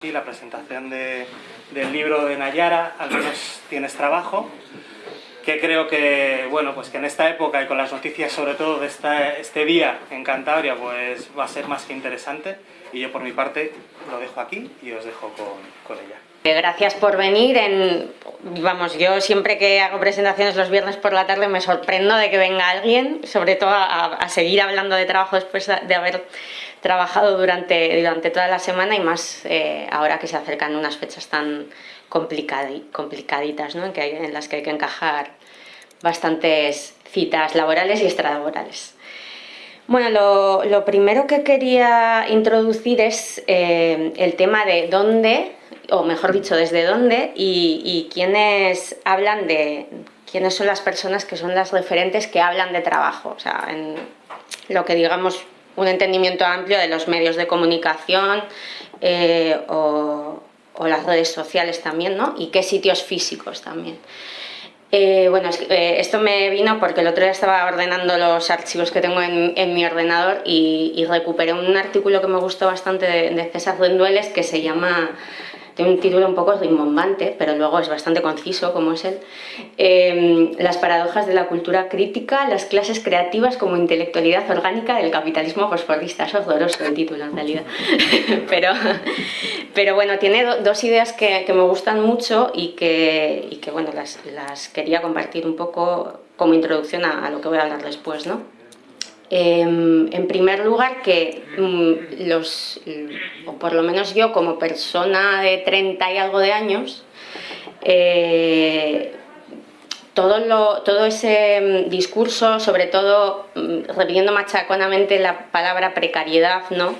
Y la presentación de, del libro de Nayara, Al menos tienes trabajo, que creo que, bueno, pues que en esta época y con las noticias sobre todo de este día en Cantabria, pues va a ser más que interesante. Y yo por mi parte lo dejo aquí y os dejo con ella. Eh, gracias por venir. En, vamos, yo siempre que hago presentaciones los viernes por la tarde me sorprendo de que venga alguien, sobre todo a, seguir hablando de trabajo después de haber trabajado durante, durante toda la semana y más eh, ahora que se acercan unas fechas tan complicaditas ¿no? en, las que hay que encajar bastantes citas laborales y extralaborales. Bueno, lo, lo primero que quería introducir es eh, el tema de dónde, o mejor dicho, desde dónde y, y quiénes hablan de, quiénes son las personas que son las referentes que hablan de trabajo, o sea, en lo que digamos un entendimiento amplio de los medios de comunicación eh, o, las redes sociales también, ¿no? Y qué sitios físicos también. Eh, bueno, eh, esto me vino porque el otro día estaba ordenando los archivos que tengo en, mi ordenador y, recuperé un artículo que me gustó bastante de, César Rendueles que se llama tiene un título un poco rimbombante, pero luego es bastante conciso, como es él. Em, las paradojas de la cultura crítica, las clases creativas como intelectualidad orgánica del capitalismo fosforista. Es horroroso el título, en realidad. pero, pero bueno, tiene dos ideas que, me gustan mucho y que, y que bueno, las, las, quería compartir un poco como introducción a, a lo que voy a hablar después, ¿no? Em, en primer lugar, que mm, los, o por lo menos yo como persona de 30 y algo de años, eh, todo, todo ese mm, discurso, sobre todo mm, repitiendo machaconamente la palabra precariedad, ¿no?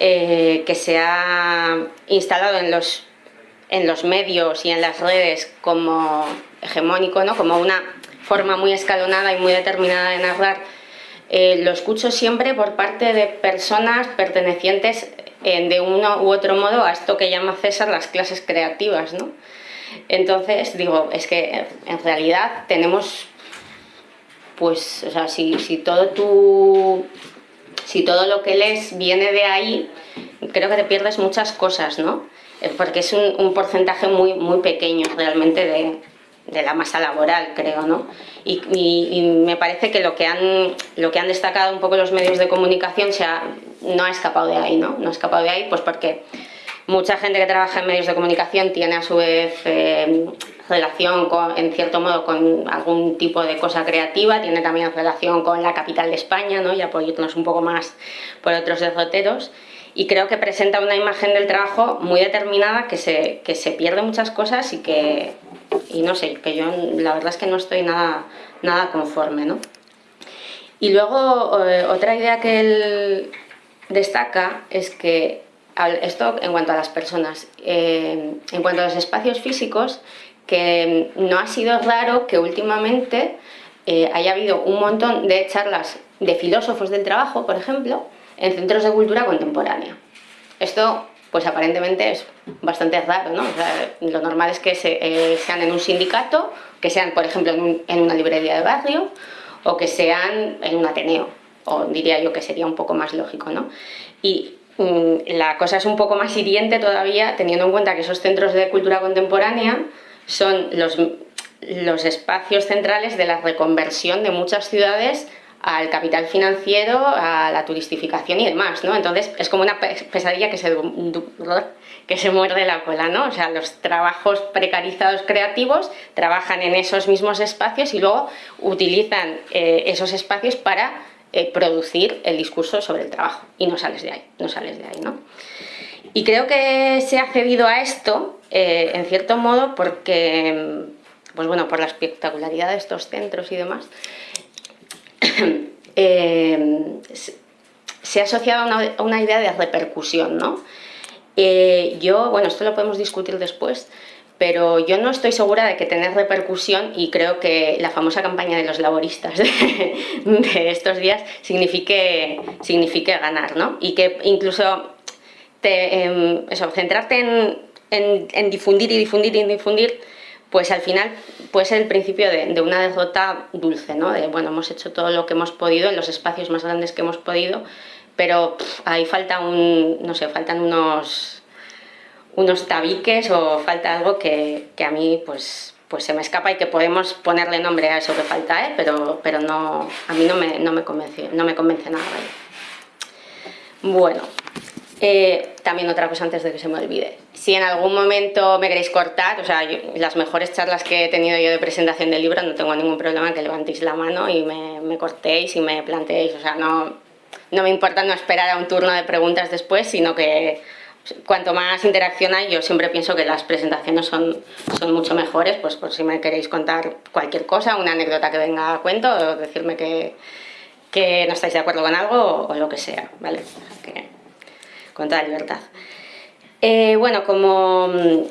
Eh, que se ha instalado en los, en los medios y en las redes como hegemónico, ¿no? como una forma muy escalonada y muy determinada de narrar eh, lo escucho siempre por parte de personas pertenecientes eh, de uno u otro modo a esto que llama César las clases creativas, ¿no? Entonces, digo, es que en realidad tenemos, pues, o sea, si, si todo tu, si todo lo que lees viene de ahí, creo que te pierdes muchas cosas, ¿no? Eh, porque es un, un porcentaje muy, muy pequeño realmente de, de la masa laboral, creo, ¿no? Y, me parece que lo que, han, lo que han destacado un poco los medios de comunicación se no ha escapado de ahí, ¿no? No ha escapado de ahí, pues porque mucha gente que trabaja en medios de comunicación tiene a su vez eh, relación, con, en cierto modo, con algún tipo de cosa creativa, tiene también relación con la capital de España, ¿no? Ya por un poco más por otros derroteros, y creo que presenta una imagen del trabajo muy determinada que se, que se pierde muchas cosas y que, y no sé, que yo la verdad es que no estoy nada, nada conforme, ¿no? Y luego eh, otra idea que él destaca es que esto en cuanto a las personas, eh, en cuanto a los espacios físicos, que no ha sido raro que últimamente eh, haya habido un montón de charlas de filósofos del trabajo, por ejemplo, en centros de cultura contemporánea. Esto pues aparentemente es bastante raro, ¿no? lo normal es que eh, sean en un sindicato, que sean, por ejemplo, en, una librería de barrio, o que sean en un ateneo, o diría yo que sería un poco más lógico, ¿no? Y mm, la cosa es un poco más hiriente todavía, teniendo en cuenta que esos centros de cultura contemporánea son los, los espacios centrales de la reconversión de muchas ciudades al capital financiero, a la turistificación y demás, ¿no? Entonces es como una pesadilla que se, que se muerde la cola, ¿no? O sea, los trabajos precarizados creativos trabajan en esos mismos espacios y luego utilizan eh, esos espacios para eh, producir el discurso sobre el trabajo y no sales de ahí, no sales de ahí, ¿no? Y creo que se ha cedido a esto, eh, en cierto modo, porque, pues bueno, por la espectacularidad de estos centros y demás, Eh, se ha asociado a una, idea de repercusión, ¿no? Eh, yo, bueno, esto lo podemos discutir después, pero yo no estoy segura de que tener repercusión y creo que la famosa campaña de los laboristas de, estos días signifique, signifique ganar, ¿no? Y que incluso te, em, centrarte en, en, en difundir y difundir y difundir pues al final puede ser el principio de, una derrota dulce, ¿no? De, bueno, hemos hecho todo lo que hemos podido en los espacios más grandes que hemos podido, pero ahí falta un, no sé, faltan unos, unos tabiques o falta algo que, a mí pues, pues se me escapa y que podemos ponerle nombre a eso que falta, ¿eh? pero, pero no, a mí no me, no me, convence, no me convence nada. Bueno, eh, también otra cosa antes de que se me olvide. Si en algún momento me queréis cortar, o sea, las mejores charlas que he tenido yo de presentación del libro, no tengo ningún problema que levantéis la mano y me, me cortéis y me planteéis. O sea, no, no me importa no esperar a un turno de preguntas después, sino que cuanto más interacción hay, yo siempre pienso que las presentaciones son, son mucho mejores, pues por si me queréis contar cualquier cosa, una anécdota que venga a cuento, o decirme que, que no estáis de acuerdo con algo o, lo que sea, ¿vale? Con toda libertad. Eh, bueno, como mm,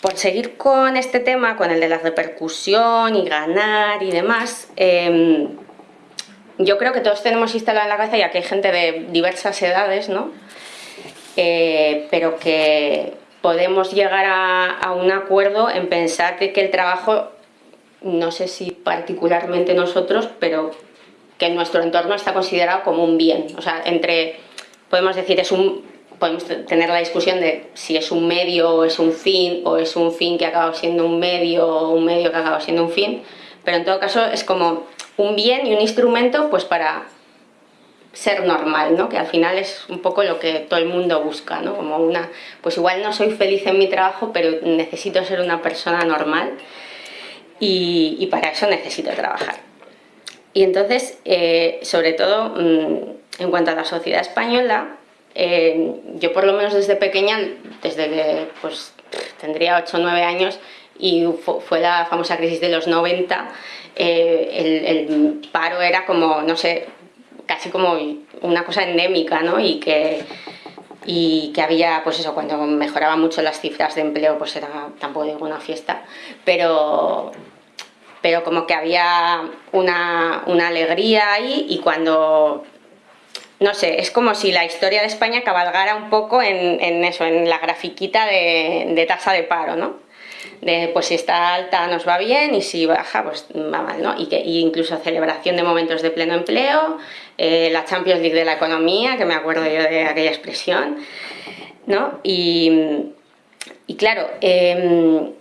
por seguir con este tema, con el de la repercusión y ganar y demás, em, yo creo que todos tenemos instalado en la cabeza, ya que hay gente de diversas edades, ¿no? Eh, pero que podemos llegar a, un acuerdo en pensar que, el trabajo, no sé si particularmente nosotros, pero que en nuestro entorno está considerado como un bien. O sea, entre, podemos decir, es un, podemos tener la discusión de si es un medio o es un fin, o es un fin que ha acabado siendo un medio o un medio que ha acabado siendo un fin, pero en todo caso es como un bien y un instrumento pues para ser normal, ¿no? que al final es un poco lo que todo el mundo busca, ¿no? como una, pues igual no soy feliz en mi trabajo, pero necesito ser una persona normal y, para eso necesito trabajar. Y entonces, eh, sobre todo, mm, en cuanto a la sociedad española, eh, yo por lo menos desde pequeña, desde que pues, tendría 8 o 9 años, y fue la famosa crisis de los 90, eh, el, paro era como, no sé, casi como una cosa endémica, ¿no? Y que, y que había, pues eso, cuando mejoraban mucho las cifras de empleo, pues era tampoco digo una fiesta, pero, pero como que había una, una alegría ahí y cuando no sé, es como si la historia de España cabalgara un poco en, eso, en la grafiquita de, tasa de paro, ¿no? De, pues si está alta nos va bien y si baja pues va mal, ¿no? Y, que, incluso celebración de momentos de pleno empleo, eh, la Champions League de la economía, que me acuerdo yo de aquella expresión, ¿no? Y, claro, em,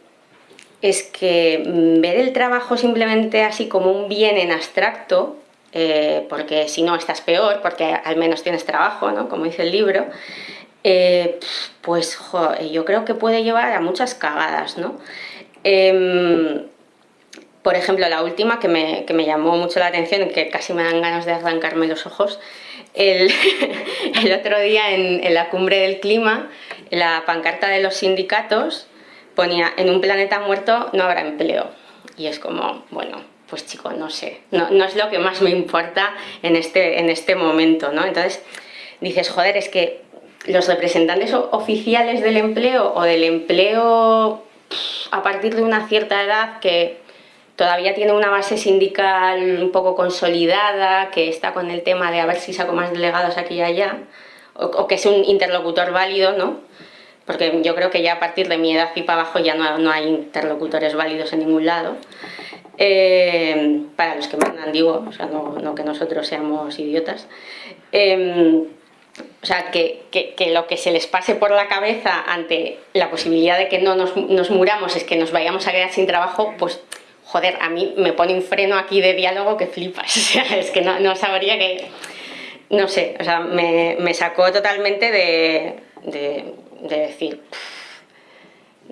es que ver el trabajo simplemente así como un bien en abstracto, eh, porque si no estás peor, porque al menos tienes trabajo, ¿no? Como dice el libro, eh, pues yo creo que puede llevar a muchas cagadas, ¿no? Em, por ejemplo, la última que me, que me, llamó mucho la atención que casi me dan ganas de arrancarme los ojos, el, el otro día en, en, la cumbre del clima, la pancarta de los sindicatos ponía en un planeta muerto no habrá empleo. Y es como, bueno, pues chico, no sé, no, no es lo que más me importa en este, en este momento, ¿no? Entonces dices, joder, es que los representantes oficiales del empleo o del empleo a partir de una cierta edad que todavía tiene una base sindical un poco consolidada, que está con el tema de a ver si saco más delegados aquí y allá, o, que es un interlocutor válido, ¿no? Porque yo creo que ya a partir de mi edad y para abajo ya no, hay interlocutores válidos en ningún lado. Eh, para los que mandan, digo, o sea, no, que nosotros seamos idiotas. Em, o sea, que, que, lo que se les pase por la cabeza ante la posibilidad de que no nos, muramos es que nos vayamos a quedar sin trabajo, pues joder, a mí me pone un freno aquí de diálogo que flipas, o sea, es que no, sabría que, no sé, o sea, me, me sacó totalmente de, de decir,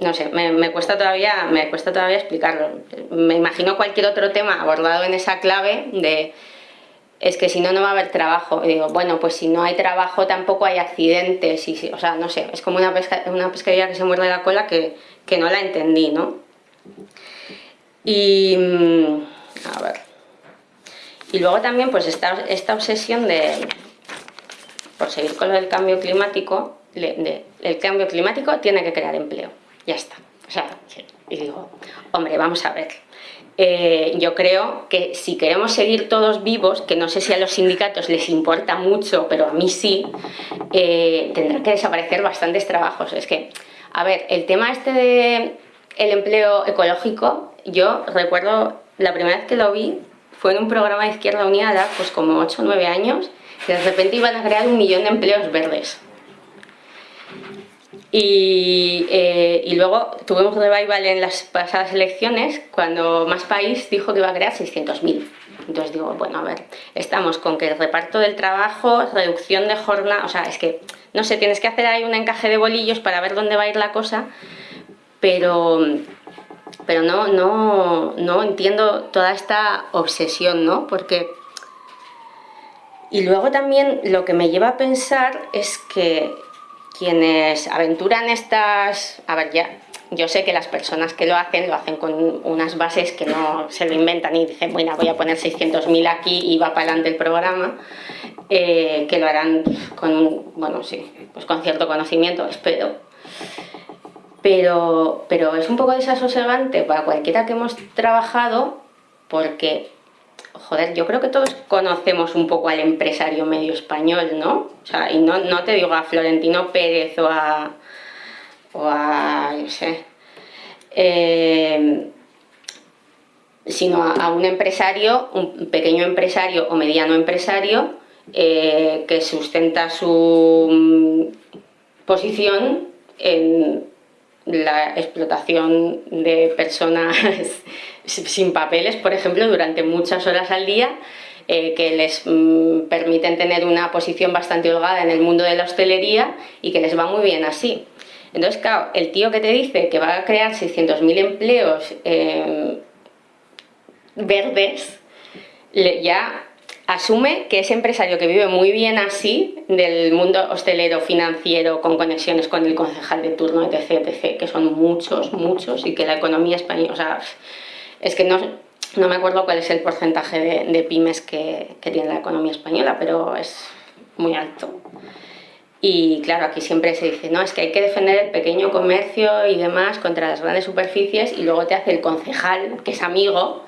no sé, me, cuesta todavía, me cuesta todavía explicarlo. Me imagino cualquier otro tema abordado en esa clave de es que si no, no va a haber trabajo. Y digo, bueno, pues si no hay trabajo tampoco hay accidentes. Y, o sea, no sé, es como una, pesca, una pescadilla que se muerde la cola que, que no la entendí, ¿no? Y, mm, a ver, y luego también pues esta, esta obsesión de, por seguir con lo del cambio climático, de, el cambio climático tiene que crear empleo, ya está. O sea, y digo, hombre, vamos a ver, eh, yo creo que si queremos seguir todos vivos, que no sé si a los sindicatos les importa mucho, pero a mí sí, eh, tendrán que desaparecer bastantes trabajos. Es que, a ver, el tema este de el empleo ecológico, yo recuerdo la primera vez que lo vi fue en un programa de Izquierda Unida, pues como 8 o 9 años, que de repente iban a crear un millón de empleos verdes. Y, eh, y, luego tuvimos revival en las pasadas elecciones cuando Más País dijo que iba a crear 600.000. Entonces digo, bueno, a ver, estamos con que el reparto del trabajo, reducción de jornada, o sea, es que, no sé, tienes que hacer ahí un encaje de bolillos para ver dónde va a ir la cosa, pero, pero no, no, no entiendo toda esta obsesión, ¿no? Porque... Y luego también lo que me lleva a pensar es que quienes aventuran estas... A ver, ya, yo sé que las personas que lo hacen, lo hacen con unas bases que no se lo inventan y dicen, bueno, voy a poner 600.000 aquí y va para adelante el programa, eh, que lo harán con, bueno, sí, pues con cierto conocimiento, espero. Pero, pero es un poco desasosegante para cualquiera que hemos trabajado porque joder, yo creo que todos conocemos un poco al empresario medio español, ¿no? O sea, y no, no te digo a Florentino Pérez o a, o a, no sé, eh, sino a, un empresario, un pequeño empresario o mediano empresario eh, que sustenta su mm, posición en la explotación de personas sin papeles, por ejemplo, durante muchas horas al día, eh, que les mm, permiten tener una posición bastante holgada en el mundo de la hostelería y que les va muy bien así. Entonces, claro, el tío que te dice que va a crear 600.000 empleos eh, verdes, ya asume que ese empresario que vive muy bien así, del mundo hostelero, financiero, con conexiones con el concejal de turno, etc., etc., que son muchos, muchos, y que la economía española, es que no, no me acuerdo cuál es el porcentaje de, pymes que, que tiene la economía española, pero es muy alto. Y claro, aquí siempre se dice, no, es que hay que defender el pequeño comercio y demás contra las grandes superficies y luego te hace el concejal, que es amigo,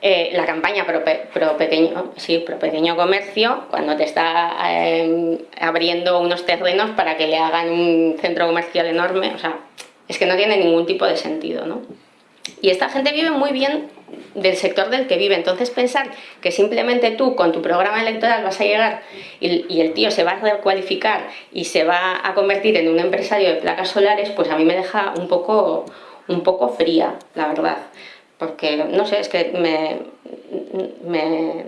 eh, la campaña pro, pequeño, sí, pro pequeño comercio, cuando te está em, abriendo unos terrenos para que le hagan un centro comercial enorme, o sea, es que no tiene ningún tipo de sentido, ¿no? Y esta gente vive muy bien del sector del que vive. Entonces pensar que simplemente tú con tu programa electoral vas a llegar y, el tío se va a recualificar y se va a convertir en un empresario de placas solares, pues a mí me deja un poco, un poco fría, la verdad. Porque, no sé, es que me, me,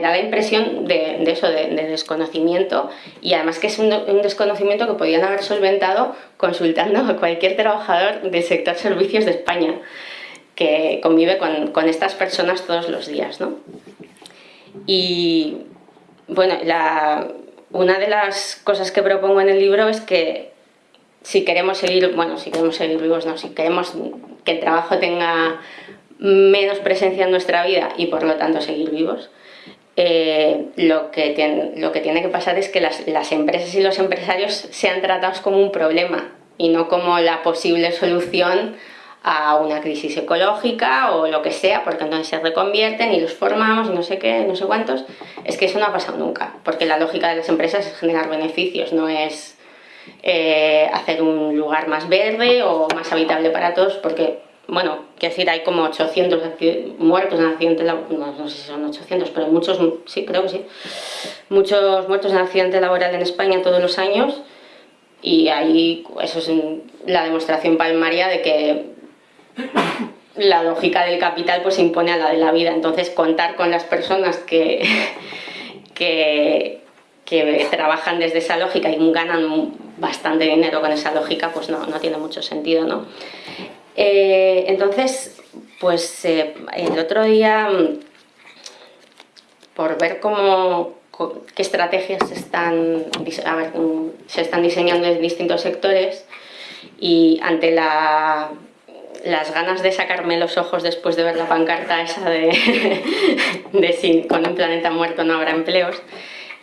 da la impresión de, eso, de, desconocimiento y además que es un, un, desconocimiento que podían haber solventado consultando a cualquier trabajador del sector servicios de España que convive con, estas personas todos los días. ¿no? Y bueno, una de las cosas que propongo en el libro es que si queremos seguir, bueno, si queremos seguir vivos, no, si queremos que el trabajo tenga menos presencia en nuestra vida y por lo tanto seguir vivos, eh, lo, que lo que tiene que pasar es que las, las empresas y los empresarios sean tratados como un problema y no como la posible solución a una crisis ecológica o lo que sea, porque entonces se reconvierten y los formamos no sé qué, no sé cuántos. Es que eso no ha pasado nunca, porque la lógica de las empresas es generar beneficios, no es eh, hacer un lugar más verde o más habitable para todos, porque, bueno, quiero decir, hay como 800 muertos en accidentes laborales, no, no sé si son 800, pero muchos, sí, creo que sí, muchos muertos en accidente laboral en España todos los años, y ahí eso es la demostración palmaria de que la lógica del capital pues impone a la de la vida. Entonces contar con las personas que, que, trabajan desde esa lógica y ganan bastante dinero con esa lógica, pues no, tiene mucho sentido. ¿no? Eh, entonces, pues eh, el otro día, por ver cómo, qué estrategias se están, se están diseñando en distintos sectores y ante la las ganas de sacarme los ojos después de ver la pancarta esa de, de con un planeta muerto no habrá empleos,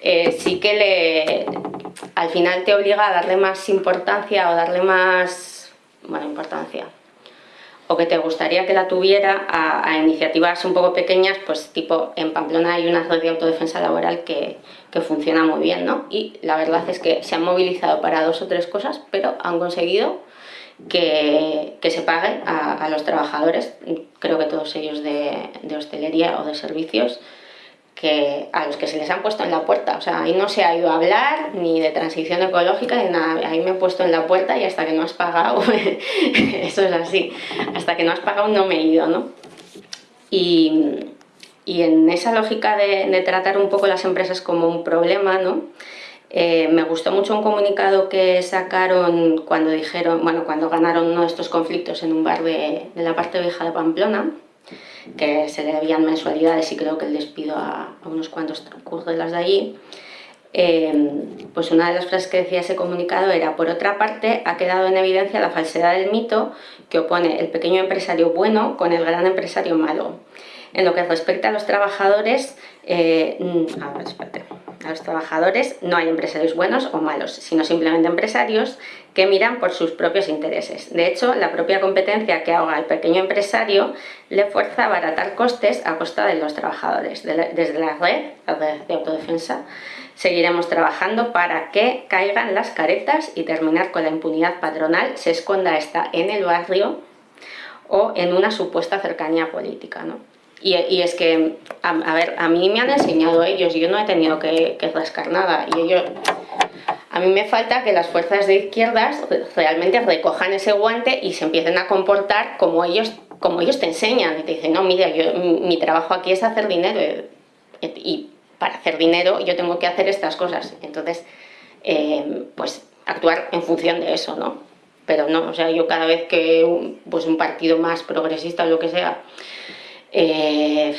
eh, sí que le, al final te obliga a darle más importancia o darle más, bueno, importancia, o que te gustaría que la tuviera a, iniciativas un poco pequeñas, pues tipo en Pamplona hay una red de autodefensa laboral que, que funciona muy bien, ¿no? Y la verdad es que se han movilizado para dos o tres cosas, pero han conseguido que, se pague a, los trabajadores, creo que todos ellos de, hostelería o de servicios, que a los que se les han puesto en la puerta. O sea, ahí no se ha ido a hablar ni de transición ecológica ni nada. Ahí me he puesto en la puerta y hasta que no has pagado, eso es así, hasta que no has pagado no me he ido, ¿no? Y, y en esa lógica de, de, tratar un poco las empresas como un problema, ¿no? Eh, me gustó mucho un comunicado que sacaron cuando dijeron, bueno, cuando ganaron uno de estos conflictos en un bar de, de la parte vieja de Pamplona, que se debían mensualidades y creo que el despido a, unos cuantos curdelas de allí, eh, pues una de las frases que decía ese comunicado era, por otra parte, ha quedado en evidencia la falsedad del mito que opone el pequeño empresario bueno con el gran empresario malo. En lo que respecta a los trabajadores, eh, ver, espérate, a los trabajadores no hay empresarios buenos o malos, sino simplemente empresarios que miran por sus propios intereses. De hecho, la propia competencia que ahoga al pequeño empresario le fuerza a abaratar costes a costa de los trabajadores. Desde la red, de autodefensa, seguiremos trabajando para que caigan las caretas y terminar con la impunidad patronal, se esconda esta en el barrio o en una supuesta cercanía política. Y, y, es que, a, a, ver, a mí me han enseñado ellos, yo no he tenido que, que rascar nada, y ellos a mí me falta que las fuerzas de izquierdas realmente recojan ese guante y se empiecen a comportar como ellos, como ellos te enseñan. Y te dicen, no, mira, yo, mi trabajo aquí es hacer dinero y para hacer dinero yo tengo que hacer estas cosas. Entonces, eh, pues actuar en función de eso, ¿no? Pero no, o sea, yo cada vez que un, pues un partido más progresista o lo que sea, eh,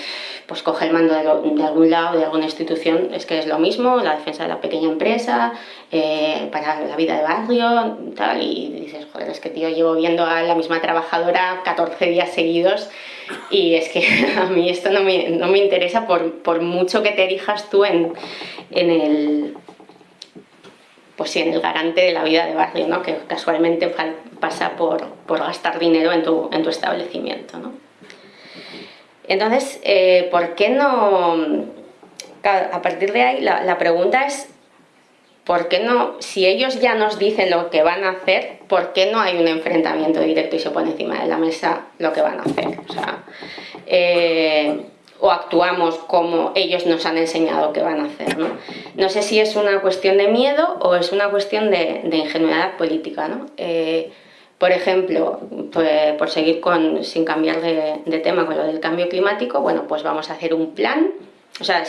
pues coge el mando de, algún lado, de alguna institución, es que es lo mismo, la defensa de la pequeña empresa, eh, para la vida de barrio, y dices, joder, es que tío, llevo viendo a la misma trabajadora 14 días seguidos y es que a mí esto no me, no me interesa por, por, mucho que te erijas tú en, en el pues sí, en el garante de la vida de barrio, ¿no? que casualmente pasa por, por gastar dinero en tu, en tu establecimiento. ¿no? Entonces, eh, ¿por qué no...? A partir de ahí, la, pregunta es, ¿por qué no, si ellos ya nos dicen lo que van a hacer, ¿por qué no hay un enfrentamiento directo y se pone encima de la mesa lo que van a hacer? O eh, actuamos como ellos nos han enseñado que van a hacer. ¿no? no sé si es una cuestión de miedo o es una cuestión de, de ingenuidad política. ¿no? Eh, por ejemplo, pues, por seguir con, sin cambiar de, tema con lo del cambio climático, bueno, pues vamos a hacer un plan. O sea,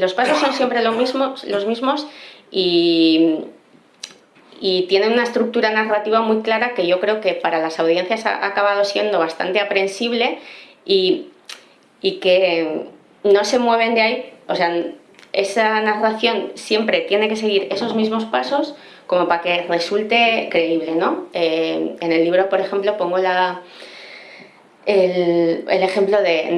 los pasos son siempre lo mismo, los mismos y, y tienen una estructura narrativa muy clara que yo creo que para las audiencias ha acabado siendo bastante aprensible y, y que no se mueven de ahí. O sea, esa narración siempre tiene que seguir esos mismos pasos como para que resulte creíble, ¿no? Eh, en el libro, por ejemplo, pongo el, ejemplo de,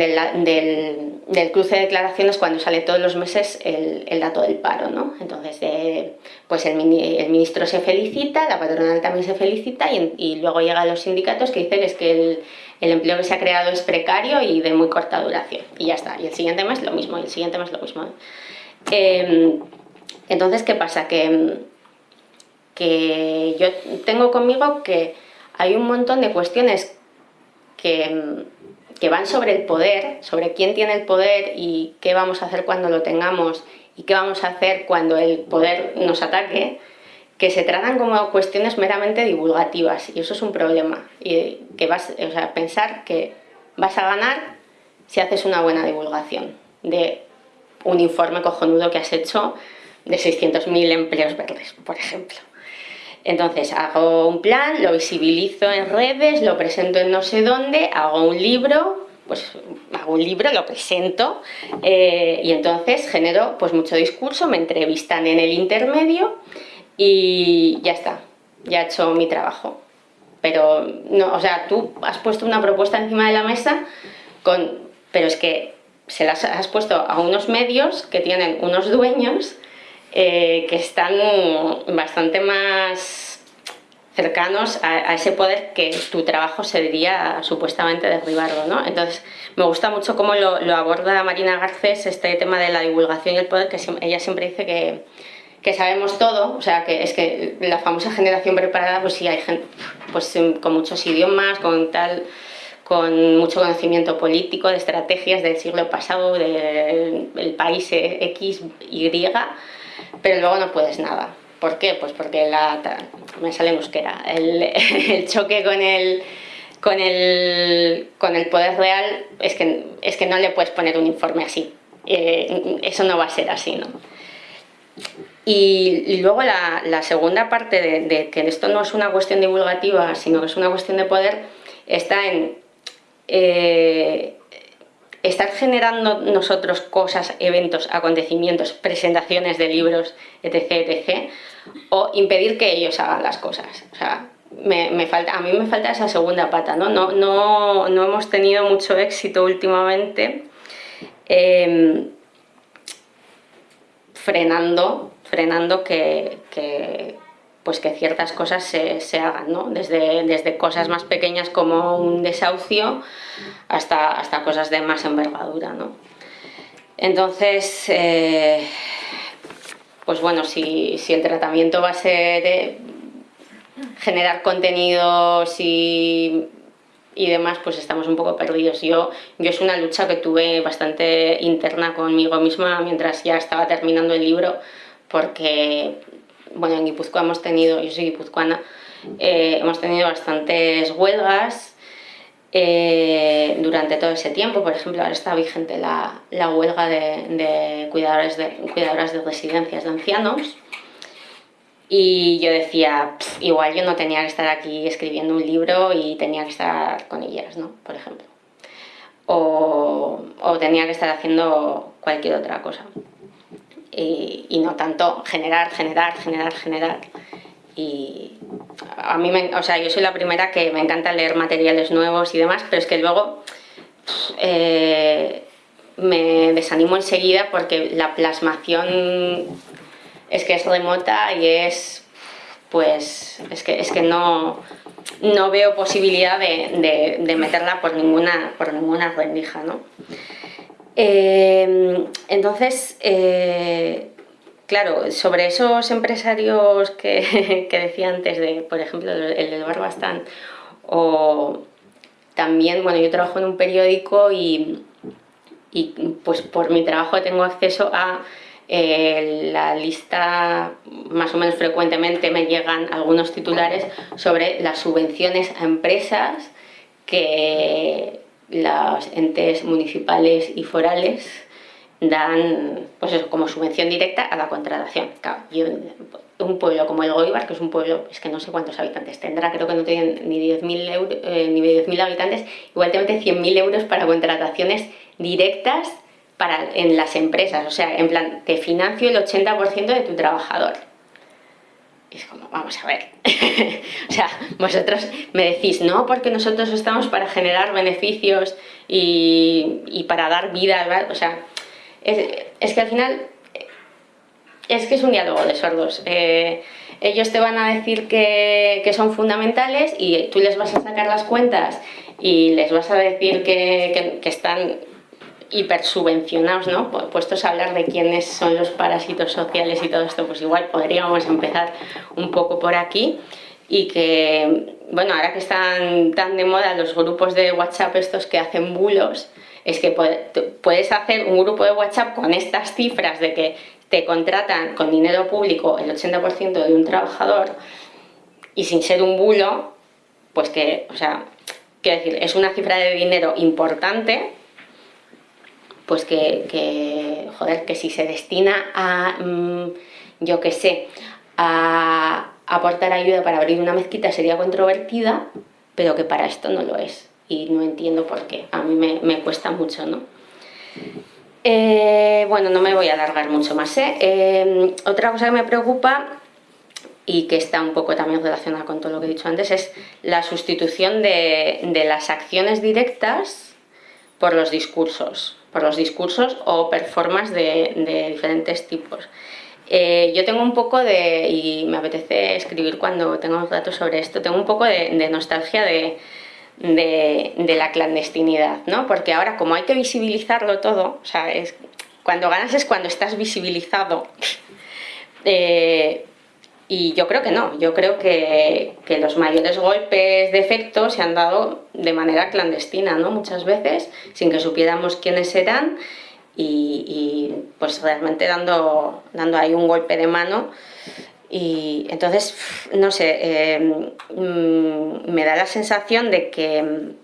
de del, cruce de declaraciones cuando sale todos los meses el, dato del paro, ¿no? Entonces, eh, pues el, ministro se felicita, la patronal también se felicita y, y luego llegan los sindicatos que dicen es que el, el, empleo que se ha creado es precario y de muy corta duración. Y ya está. Y el siguiente mes lo mismo, y el siguiente mes lo mismo. Eh, entonces, ¿qué pasa? Que que yo tengo conmigo que hay un montón de cuestiones que, que van sobre el poder, sobre quién tiene el poder y qué vamos a hacer cuando lo tengamos y qué vamos a hacer cuando el poder nos ataque, que se tratan como cuestiones meramente divulgativas y eso es un problema. Y que vas, o sea, pensar que vas a ganar si haces una buena divulgación de un informe cojonudo que has hecho de 600.000 empleos verdes, por ejemplo. Entonces hago un plan, lo visibilizo en redes, lo presento en no sé dónde, hago un libro, pues hago un libro, lo presento eh, y entonces genero pues mucho discurso, me entrevistan en el intermedio y ya está, ya he hecho mi trabajo. Pero, no, o sea, tú has puesto una propuesta encima de la mesa, con, pero es que se las has puesto a unos medios que tienen unos dueños eh, que están bastante más cercanos a, a, ese poder que tu trabajo sería supuestamente derribarlo. ¿no? Entonces, me gusta mucho cómo lo, lo, aborda Marina Garcés, este tema de la divulgación y el poder, que ella siempre dice que, que sabemos todo, o sea, que es que la famosa generación preparada, pues sí, hay gente pues, con muchos idiomas, con tal con mucho conocimiento político, de estrategias del siglo pasado, del país X, Y, pero luego no puedes nada. ¿Por qué? Pues porque la, me sale euskera, el, el choque con el, con el, con el poder real es que, es que no le puedes poner un informe así. Eh, eso no va a ser así, ¿no? Y, luego la, segunda parte de, de, que esto no es una cuestión divulgativa, sino que es una cuestión de poder, está en eh, estar generando nosotros cosas, eventos, acontecimientos, presentaciones de libros, etc., etc., o impedir que ellos hagan las cosas. O sea, me, falta, a mí me falta esa segunda pata, ¿no? No, no, no hemos tenido mucho éxito últimamente em, frenando, frenando que, pues que ciertas cosas se, hagan, ¿no? Desde, desde, cosas más pequeñas como un desahucio hasta, hasta cosas de más envergadura, ¿no? Entonces, eh, pues bueno, si, si, el tratamiento va a ser generar contenidos y, demás, pues estamos un poco perdidos. Yo, yo es una lucha que tuve bastante interna conmigo misma mientras ya estaba terminando el libro, porque, bueno, en Guipúzcoa hemos tenido, yo soy guipuzcoana, eh, hemos tenido bastantes huelgas eh, durante todo ese tiempo. Por ejemplo, ahora está vigente la, huelga de, de, cuidadores de cuidadoras de residencias de ancianos, y yo decía, igual yo no tenía que estar aquí escribiendo un libro y tenía que estar con ellas, ¿no? Por ejemplo. O, o tenía que estar haciendo cualquier otra cosa. Y, y, no tanto generar, generar, generar, generar. Y a mí, me, o sea, yo soy la primera que me encanta leer materiales nuevos y demás, pero es que luego eh, me desanimo enseguida porque la plasmación es que es remota y es, pues, es que, es que no, no veo posibilidad de, de, meterla por ninguna, por ninguna rendija, ¿no? Eh, entonces, eh, claro, sobre esos empresarios que, que, decía antes, de, por ejemplo, el del Barbastán, o también, bueno, yo trabajo en un periódico y, y pues por mi trabajo tengo acceso a eh, la lista más o menos frecuentemente me llegan algunos titulares sobre las subvenciones a empresas que los entes municipales y forales dan pues eso, como subvención directa a la contratación. un pueblo como el Goibar, que es un pueblo, es que no sé cuántos habitantes tendrá, creo que no tienen ni 10.000 eh, ni 10 habitantes, igual te mete 100.000 euros para contrataciones directas para, en las empresas, o sea, en plan, te financio el 80% de tu trabajador. Y es como, vamos a ver, o sea, vosotros me decís, no, porque nosotros estamos para generar beneficios y, y para dar vida, o sea, es, que al final es que es un diálogo de sordos. Eh, ellos te van a decir que, que, son fundamentales y tú les vas a sacar las cuentas y les vas a decir que, que están hipersubvencionados, ¿no? Puestos a hablar de quiénes son los parásitos sociales y todo esto, pues igual podríamos empezar un poco por aquí y que, bueno, ahora que están tan de moda los grupos de WhatsApp estos que hacen bulos, es que puedes hacer un grupo de WhatsApp con estas cifras de que te contratan con dinero público el 80% de un trabajador y sin ser un bulo, pues que, o sea, quiero decir, es una cifra de dinero importante pues que, joder, que si se destina a, mm, yo qué sé, a aportar ayuda para abrir una mezquita sería controvertida, pero que para esto no lo es. Y no entiendo por qué. A mí me, cuesta mucho, ¿no? Eh, bueno, no me voy a alargar mucho más. ¿eh? ¿eh? otra cosa que me preocupa y que está un poco también relacionada con todo lo que he dicho antes es la sustitución de, de las acciones directas por los discursos por los discursos o performances de, diferentes tipos. Eh, yo tengo un poco de, y me apetece escribir cuando tengo datos sobre esto, tengo un poco de, nostalgia de, de, la clandestinidad, ¿no? Porque ahora como hay que visibilizarlo todo, o sea, cuando ganas es cuando estás visibilizado, eh, Y yo creo que no, yo creo que, los mayores golpes de efecto se han dado de manera clandestina, ¿no? Muchas veces, sin que supiéramos quiénes eran y, pues realmente dando, dando ahí un golpe de mano y entonces, no sé, eh, mm, me da la sensación de que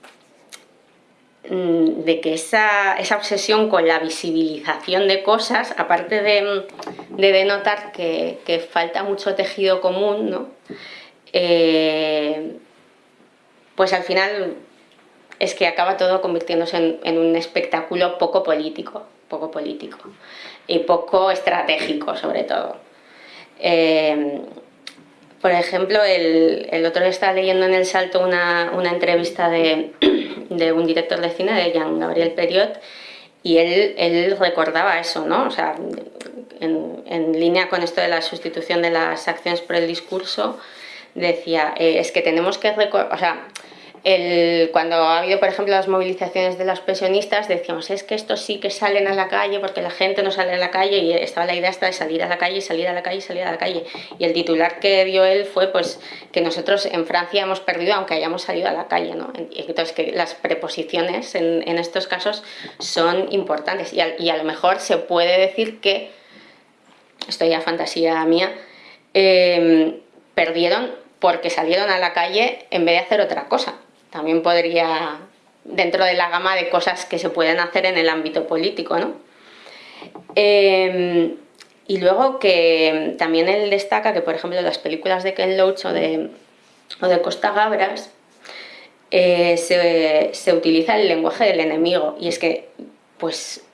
de que esa, obsesión con la visibilización de cosas, aparte de, denotar que, falta mucho tejido común, ¿no? Eh, pues al final es que acaba todo convirtiéndose en, un espectáculo poco político, poco político y poco estratégico sobre todo. Eh, por ejemplo, el, otro día estaba leyendo en El Salto una, entrevista de, un director de cine, de Jean Gabriel Periot, y él, recordaba eso, ¿no? O sea, en, línea con esto de la sustitución de las acciones por el discurso, decía, eh, es que tenemos que recordar, o sea, cuando ha habido, por ejemplo, las movilizaciones de los pensionistas, decíamos, es que estos sí que salen a la calle porque la gente no sale a la calle y estaba la idea hasta de salir a la calle, salir a la calle, salir a la calle. Y el titular que dio él fue pues que nosotros en Francia hemos perdido aunque hayamos salido a la calle. ¿no? Entonces, que las preposiciones en, estos casos son importantes y a, y a, lo mejor se puede decir que, esto ya fantasía mía, eh, perdieron porque salieron a la calle en vez de hacer otra cosa también podría, dentro de la gama de cosas que se pueden hacer en el ámbito político, ¿no? Em, y luego que también él destaca que, por ejemplo, las películas de Ken Loach o de, Costa Gabras eh, se, utiliza el lenguaje del enemigo. Y es que, pues,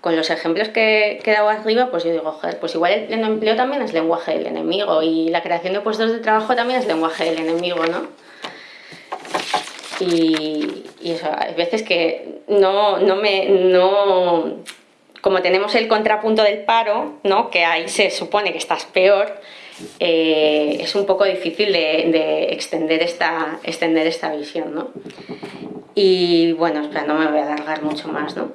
con los ejemplos que he dado arriba, pues yo digo, joder, pues igual el empleo también es lenguaje del enemigo y la creación de puestos de trabajo también es lenguaje del enemigo, ¿no? Y, eso, hay veces que no, no me... No, como tenemos el contrapunto del paro, ¿no? que ahí se supone que estás peor, eh, es un poco difícil de, extender, esta, extender esta visión. ¿no? Y bueno, no me voy a alargar mucho más. ¿no?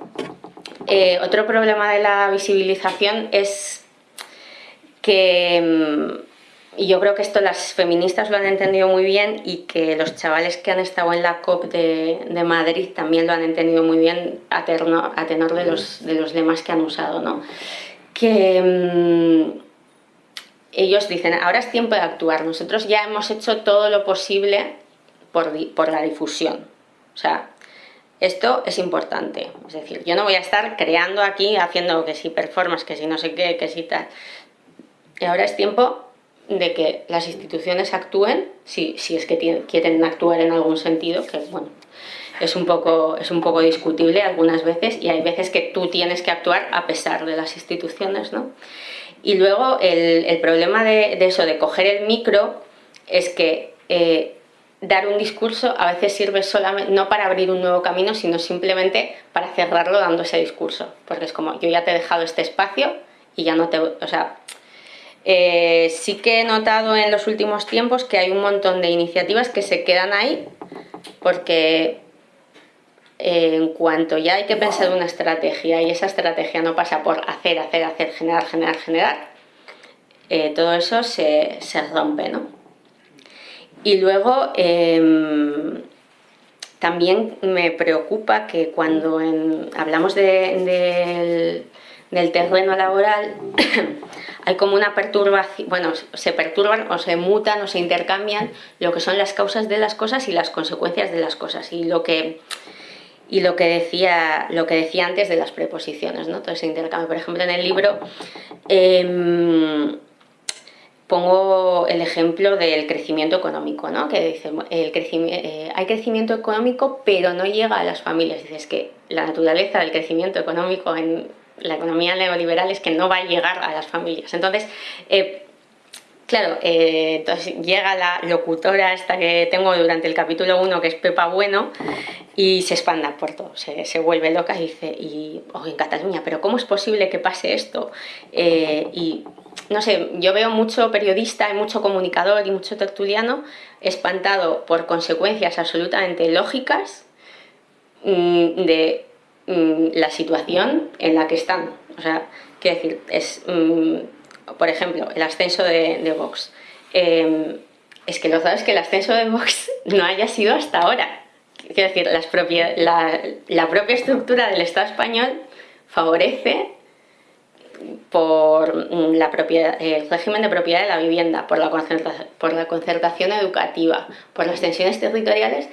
Eh, otro problema de la visibilización es que mm, y yo creo que esto las feministas lo han entendido muy bien y que los chavales que han estado en la COP de, de Madrid también lo han entendido muy bien a, a tenor de los, de los lemas que han usado. ¿no? Que mm, ellos dicen, ahora es tiempo de actuar, nosotros ya hemos hecho todo lo posible por, por la difusión. O sea, esto es importante. Es decir, yo no voy a estar creando aquí, haciendo que si performance, que si no sé qué, que si tal. Ahora es tiempo de que las instituciones actúen, si, si es que quieren actuar en algún sentido, que bueno, es un, poco, es un poco discutible algunas veces y hay veces que tú tienes que actuar a pesar de las instituciones, ¿no? Y luego el, el problema de, eso, de coger el micro, es que eh, dar un discurso a veces sirve solamente, no para abrir un nuevo camino, sino simplemente para cerrarlo dando ese discurso, porque es como, yo ya te he dejado este espacio y ya no te... O sea, eh, sí que he notado en los últimos tiempos que hay un montón de iniciativas que se quedan ahí porque eh, en cuanto ya hay que pensar una estrategia y esa estrategia no pasa por hacer, hacer, hacer, generar, generar, generar, eh, todo eso se, rompe, ¿no? Y luego em, también me preocupa que cuando hablamos del terreno laboral hay como una perturbación, bueno, se perturban o se mutan o se intercambian lo que son las causas de las cosas y las consecuencias de las cosas y lo que y lo que decía lo que decía antes de las preposiciones, ¿no? Todo ese intercambio. Por ejemplo, en el libro em, pongo el ejemplo del crecimiento económico, ¿no? Que dice, el eh, hay crecimiento económico, pero no llega a las familias. Dices que la naturaleza del crecimiento económico en la economía neoliberal es que no va a llegar a las familias. Entonces, eh, claro, eh, entonces llega la locutora esta que tengo durante el capítulo 1, que es Pepa Bueno, y se expanda por todo, se, vuelve loca y dice, y, oh, en Cataluña, pero ¿cómo es posible que pase esto? Eh, y no sé, yo veo mucho periodista y mucho comunicador y mucho tertuliano espantado por consecuencias absolutamente lógicas mm, de Mm, la situación en la que están. O sea, quiero decir, es, mm, por ejemplo, el ascenso de, Vox. Em, es que lo sabes que el ascenso de Vox no haya sido hasta ahora. Quiero decir, la, propia estructura del Estado español favorece por propiedad, el régimen de propiedad de la vivienda, por la, por la concertación educativa, por las tensiones territoriales,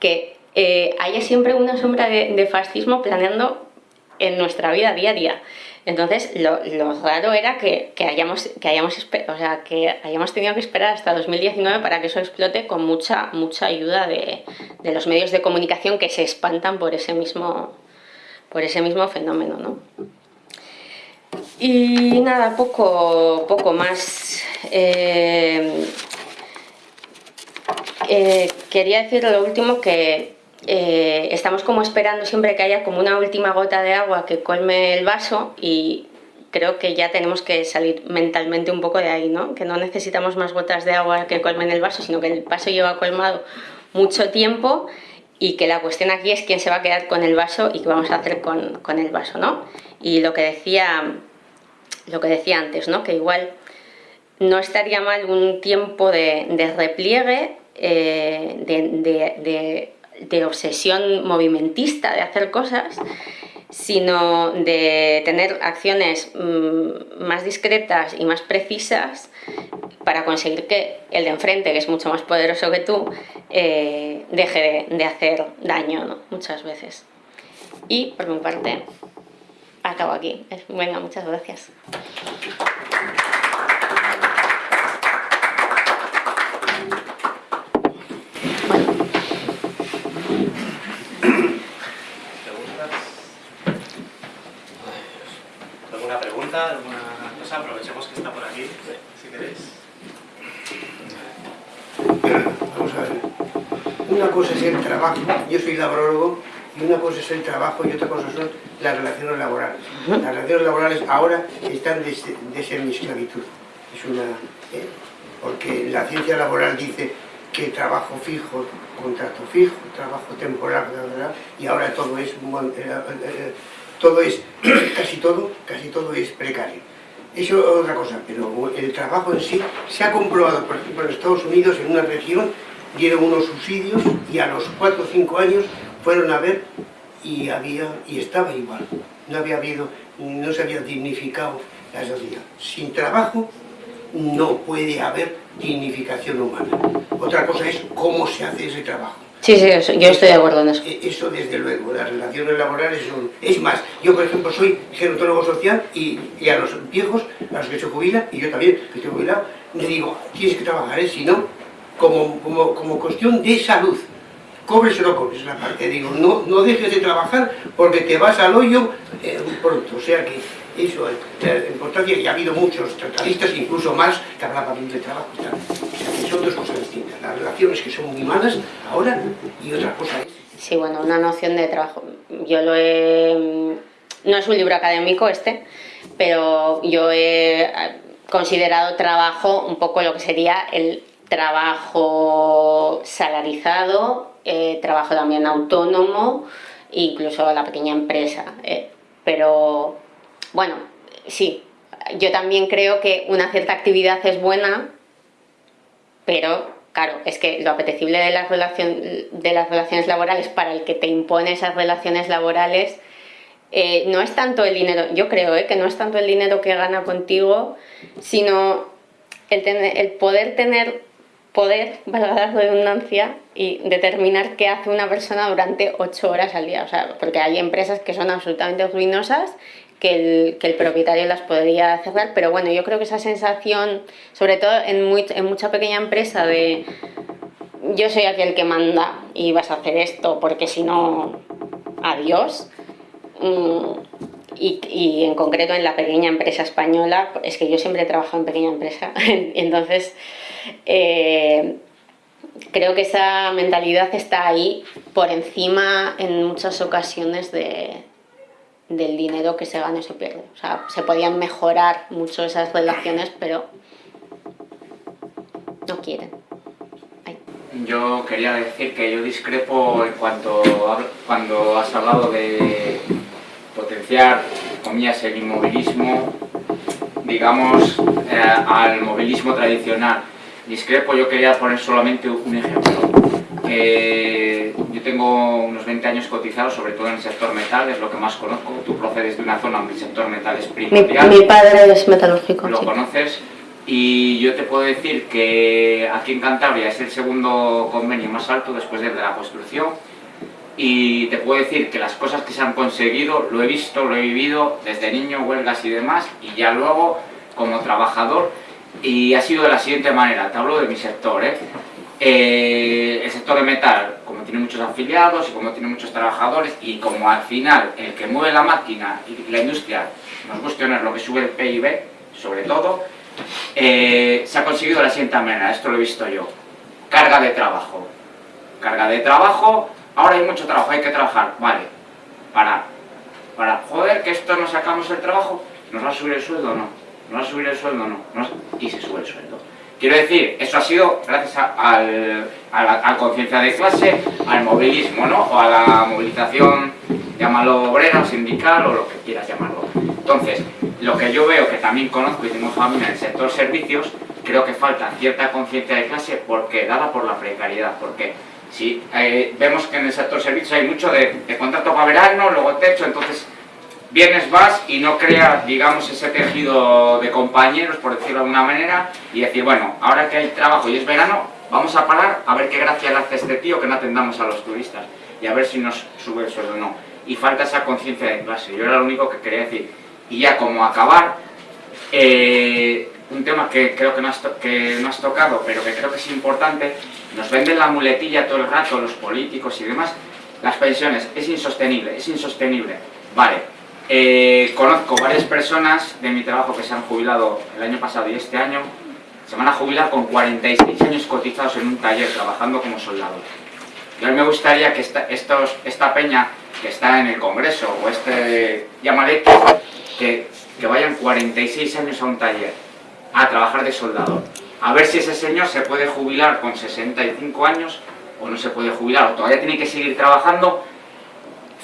que eh, haya siempre una sombra de, fascismo planeando en nuestra vida diaria. Entonces, lo, raro era que, hayamos, que, hayamos, o sea, que hayamos tenido que esperar hasta 2019 para que eso explote con mucha, mucha ayuda de, de los medios de comunicación que se espantan por ese mismo, por ese mismo fenómeno. ¿no? Y nada, poco, poco más. Eh, eh, quería decir lo último que eh, estamos como esperando siempre que haya como una última gota de agua que colme el vaso y creo que ya tenemos que salir mentalmente un poco de ahí, ¿no? Que no necesitamos más gotas de agua que colmen el vaso, sino que el vaso lleva colmado mucho tiempo y que la cuestión aquí es quién se va a quedar con el vaso y qué vamos a hacer con, con el vaso, ¿no? Y lo que decía lo que decía antes, ¿no? que igual no estaría mal un tiempo de, repliegue, eh, de, obsesión movimentista, de hacer cosas, sino de tener acciones mm, más discretas y más precisas para conseguir que el de enfrente, que es mucho más poderoso que tú, eh, deje de, hacer daño muchas veces. Y por mi parte, acabo aquí. Venga, muchas gracias. ¿Alguna ¿Alguna cosa? Aprovechemos que está por aquí, si queréis. Vamos a ver. Una cosa es el trabajo. Yo soy labrólogo y una cosa es el trabajo y otra cosa son las relaciones laborales. Las relaciones laborales ahora están de, ser mi esclavitud. Es una, eh, porque la ciencia laboral dice que trabajo fijo, contrato fijo, trabajo temporal, y ahora todo es, eh, eh, todo es, casi todo, casi todo es precario. Eso es otra cosa, pero el trabajo en sí se ha comprobado, por ejemplo, en Estados Unidos, en una región, dieron unos subsidios y a los 4 o 5 años fueron a ver y había y estaba igual. No había habido, no se había dignificado la sociedad. Sin trabajo no puede haber dignificación humana. Otra cosa es cómo se hace ese trabajo. Sí, sí, yo estoy de acuerdo en eso. E, eso desde luego, las relaciones laborales son... Es más, yo por ejemplo soy gerontólogo social y, a los viejos, a los que se jubilan, y yo también que estoy jubilado, le digo, tienes que trabajar, ¿eh? si no, como, como, como cuestión de salud cobres o no cobres la parte, digo, no, no dejes de trabajar porque te vas al hoyo eh, pronto, o sea que eso es la importancia, y ha habido muchos tratadistas, incluso más, que hablaban de trabajo y. O sea que son dos cosas distintas, relaciones que son muy malas ahora y otra cosa es... Sí, bueno, una noción de trabajo, yo lo he... no es un libro académico este, pero yo he considerado trabajo un poco lo que sería el trabajo salarizado eh, trabajo también autónomo, incluso la pequeña empresa. Eh, pero bueno, sí, yo también creo que una cierta actividad es buena, pero claro, es que lo apetecible de las, de las relaciones laborales para el que te impone esas relaciones laborales eh, no es tanto el dinero, yo creo que no es tanto el dinero que gana contigo, sino el, el poder tener poder, valga la redundancia, y determinar qué hace una persona durante ocho horas al día. O sea, porque hay empresas que son absolutamente ruinosas que el, que el, propietario las podría cerrar, pero bueno, yo creo que esa sensación, sobre todo en, muy, en mucha pequeña empresa de yo soy aquel que manda y vas a hacer esto porque si no, adiós. Mm, y, y, en concreto en la pequeña empresa española, es que yo siempre he trabajado en pequeña empresa, entonces eh, creo que esa mentalidad está ahí por encima en muchas ocasiones de, del dinero que se gana y se pierde. O sea, se podían mejorar mucho esas relaciones, pero no quieren. Yo quería decir que yo discrepo en cuanto cuando has hablado de potenciar, comillas, el inmovilismo digamos, eh, al movilismo tradicional. Discrepo, yo quería poner solamente un ejemplo. Yo tengo unos 20 años cotizados, sobre todo en el sector metal, es lo que más conozco. Tú procedes de una zona donde el sector metal es primordial. Mi, padre es metalúrgico. Lo conoces. Y yo te puedo decir que aquí en Cantabria es el segundo convenio más alto después del de la construcción y te puedo decir que las cosas que se han conseguido lo he visto, lo he vivido desde niño, huelgas y demás, y ya luego como trabajador, y ha sido de la siguiente manera, te hablo de mi sector, ¿eh? Eh, de metal, como tiene muchos afiliados y como tiene muchos trabajadores, y como al final el que mueve la máquina y la industria, nos gusta tener lo que sube el PIB, sobre todo, eh, se ha conseguido la siguiente manera, esto lo he visto yo, carga de trabajo. Carga de trabajo ahora hay mucho trabajo, hay que trabajar, vale, para, para, joder, que esto nos sacamos el trabajo, ¿nos va a subir el sueldo o no? ¿Nos va a subir el sueldo o no? Y se sube el sueldo. Quiero decir, eso ha sido gracias a la conciencia de clase, al movilismo, ¿no? O a la movilización, llámalo obrera, sindical o lo que quieras llamarlo. Entonces, lo que yo veo, que también conozco y tengo familia en el sector servicios, creo que falta cierta conciencia de clase porque dada por la precariedad, porque Sí, eh, vemos que en el sector servicios hay mucho de, contrato para verano, luego techo, entonces vienes, vas y no creas, digamos, ese tejido de compañeros, por decirlo de alguna manera, y decir, bueno, ahora que hay trabajo y es verano, vamos a parar a ver qué gracia le hace este tío que no atendamos a los turistas y a ver si nos sube el sueldo o no. Y falta esa conciencia de clase, yo era lo único que quería decir. Y ya como acabar, eh, un tema que creo que no, has que no has tocado, pero que creo que es importante, nos venden la muletilla todo el rato los políticos y demás, las pensiones, es insostenible, es insostenible. Vale, eh, conozco varias personas de mi trabajo que se han jubilado el año pasado y este año, se van a jubilar con 46 años cotizados en un taller, trabajando como soldados. Y a mí me gustaría que esta, peña que está en el Congreso, o este llamaré que, que vayan 46 años a un taller, a trabajar de soldador a ver si ese señor se puede jubilar con 65 años o no se puede jubilar, o todavía tiene que seguir trabajando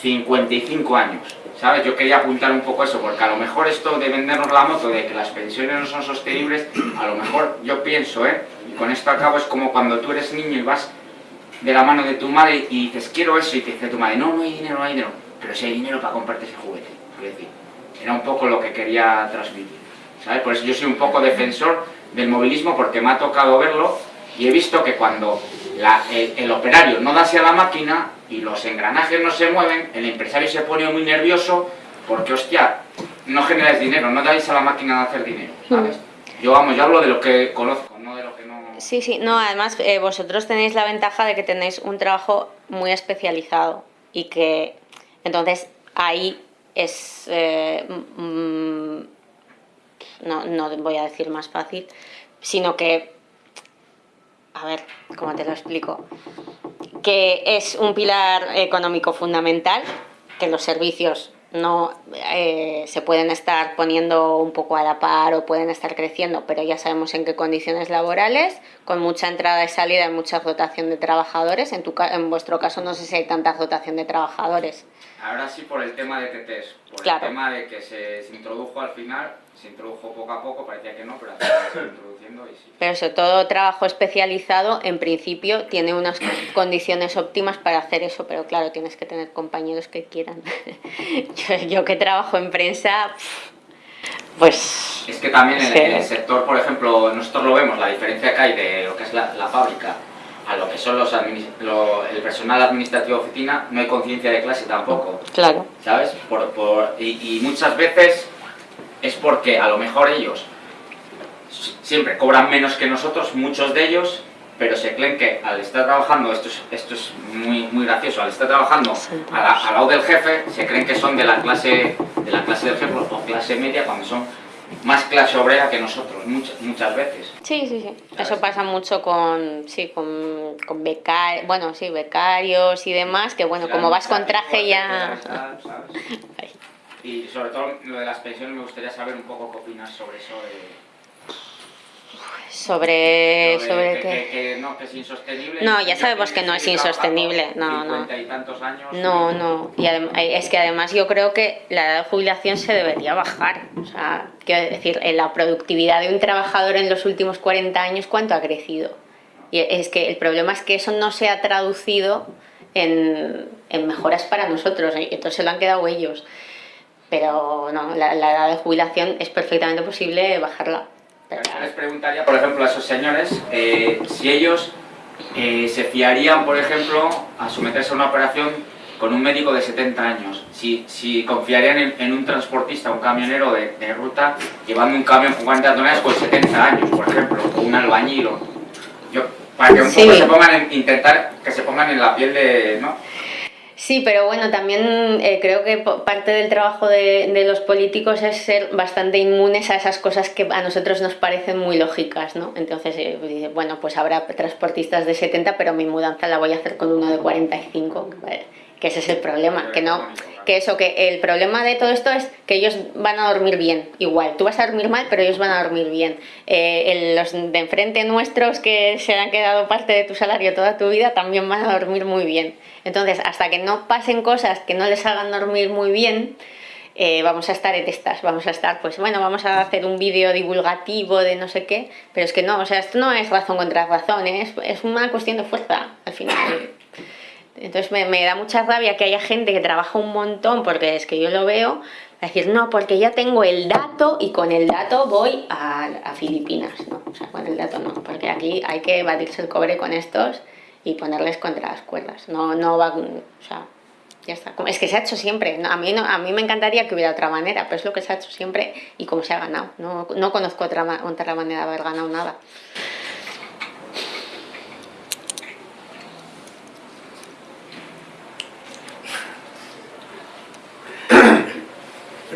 55 años. ¿Sabes? Yo quería apuntar un poco eso, porque a lo mejor esto de vendernos la moto, de que las pensiones no son sostenibles, a lo mejor yo pienso, ¿eh? Y con esto acabo, es como cuando tú eres niño y vas de la mano de tu madre y dices, quiero eso, y te dice tu madre, no, no hay dinero, no hay dinero, pero si hay dinero para comprarte ese juguete. Es decir, era un poco lo que quería transmitir. ¿Sabes? Por eso yo soy un poco defensor del movilismo porque me ha tocado verlo y he visto que cuando el, operario no da hacia la máquina y los engranajes no se mueven, el empresario se pone muy nervioso porque, hostia, no generáis dinero, no dais a la máquina de hacer dinero, ¿sabes? Yo, vamos, yo hablo de lo que conozco, no de lo que no... Sí, sí, no, además eh, vosotros tenéis la ventaja de que tenéis un trabajo muy especializado y que, entonces, ahí es... Eh, no, no voy a decir más fácil, sino que, a ver, ¿cómo te lo explico? Que es un pilar económico fundamental, que los servicios no eh, se pueden estar poniendo un poco a la par o pueden estar creciendo, pero ya sabemos en qué condiciones laborales, con mucha entrada y salida y mucha rotación de trabajadores. En, tu, en vuestro caso no sé si hay tanta rotación de trabajadores. Ahora sí por el tema de TTs, por el tema de que se, introdujo al final, se introdujo poco a poco, parecía que no, pero se introduciendo y sí. Pero sobre todo trabajo especializado, en principio, tiene unas condiciones óptimas para hacer eso, pero claro, tienes que tener compañeros que quieran. yo, que trabajo en prensa, pues... Es que también en, el sector, por ejemplo, nosotros lo vemos, la diferencia que hay de lo que es la, la fábrica a lo que son los el personal administrativo de oficina, no hay conciencia de clase tampoco. Claro. ¿Sabes? Por, por, y, muchas veces es porque a lo mejor ellos siempre cobran menos que nosotros, muchos de ellos, pero se creen que al estar trabajando, esto es, esto es muy, muy gracioso, al estar trabajando al lado del jefe, se creen que son de la clase, de la clase del jefe o clase media cuando son más clase obrera que nosotros, muchas, muchas veces. Sí, sí, sí. Eso pasa mucho con, sí, con, con becarios, bueno, sí, becarios y demás, que bueno, como vas con traje ya... y sobre todo lo de las pensiones me gustaría saber un poco qué opinas sobre eso Sobre, Lo de sobre que, qué. que- que no, que es insostenible. No, ya sabemos que no es insostenible, no, no. 50 y tantos años. No, no. Y eh, es que además yo creo que la edad de jubilación se debería bajar. O sea, quiero decir, en la productividad de un trabajador en los últimos 40 años, ¿cuánto ha crecido? Y es que el problema es que eso no se ha traducido en, en mejoras para nosotros, y entonces se lo han quedado ellos. Pero no, la, la edad de jubilación es perfectamente posible bajarla. Pero- Yo les preguntaría, por ejemplo, a esos señores eh, si ellos eh, se fiarían, por ejemplo, a someterse a una operación con un médico de 70 años. Si, si confiarían en, en un transportista, un camionero de, de ruta, llevando un camión con 40 toneladas con 70 años, por ejemplo, o un albañil. o- yo, para que un poco Sí. se pongan en, intentar que se pongan en la piel de... ¿no? Sí, pero bueno, también eh, creo que parte del trabajo de, de los políticos es ser bastante inmunes a esas cosas que a nosotros nos parecen muy lógicas, ¿no? Entonces, eh, dice, bueno, pues habrá transportistas de 70, pero mi mudanza la voy a hacer con uno de 45, que- que ese es el problema, que no, que eso, que el problema de todo esto es que ellos van a dormir bien, igual, tú vas a dormir mal, pero ellos van a dormir bien. Eh, los de enfrente nuestros que se han quedado parte de tu salario toda tu vida también van a dormir muy bien. Entonces, hasta que no pasen cosas que no les hagan dormir muy bien, eh, vamos a estar en estas, vamos a estar, pues bueno, vamos a hacer un vídeo divulgativo de no sé qué, pero es que no, o sea, esto no es razón contra razón, es, es una cuestión de fuerza, al final. Entonces me, da mucha rabia que haya gente que trabaja un montón, porque es que yo lo veo, decir, no, porque ya tengo el dato y con el dato voy a, Filipinas, ¿no? O sea, con el dato no, porque aquí hay que batirse el cobre con estos y ponerles contra las cuerdas, no, no va, o sea, ya está. Como- Es que se ha hecho siempre, a, mí no, a mí me encantaría que hubiera otra manera, pero es lo que se ha hecho siempre y cómo se ha ganado, no, no conozco otra, otra manera de haber ganado nada.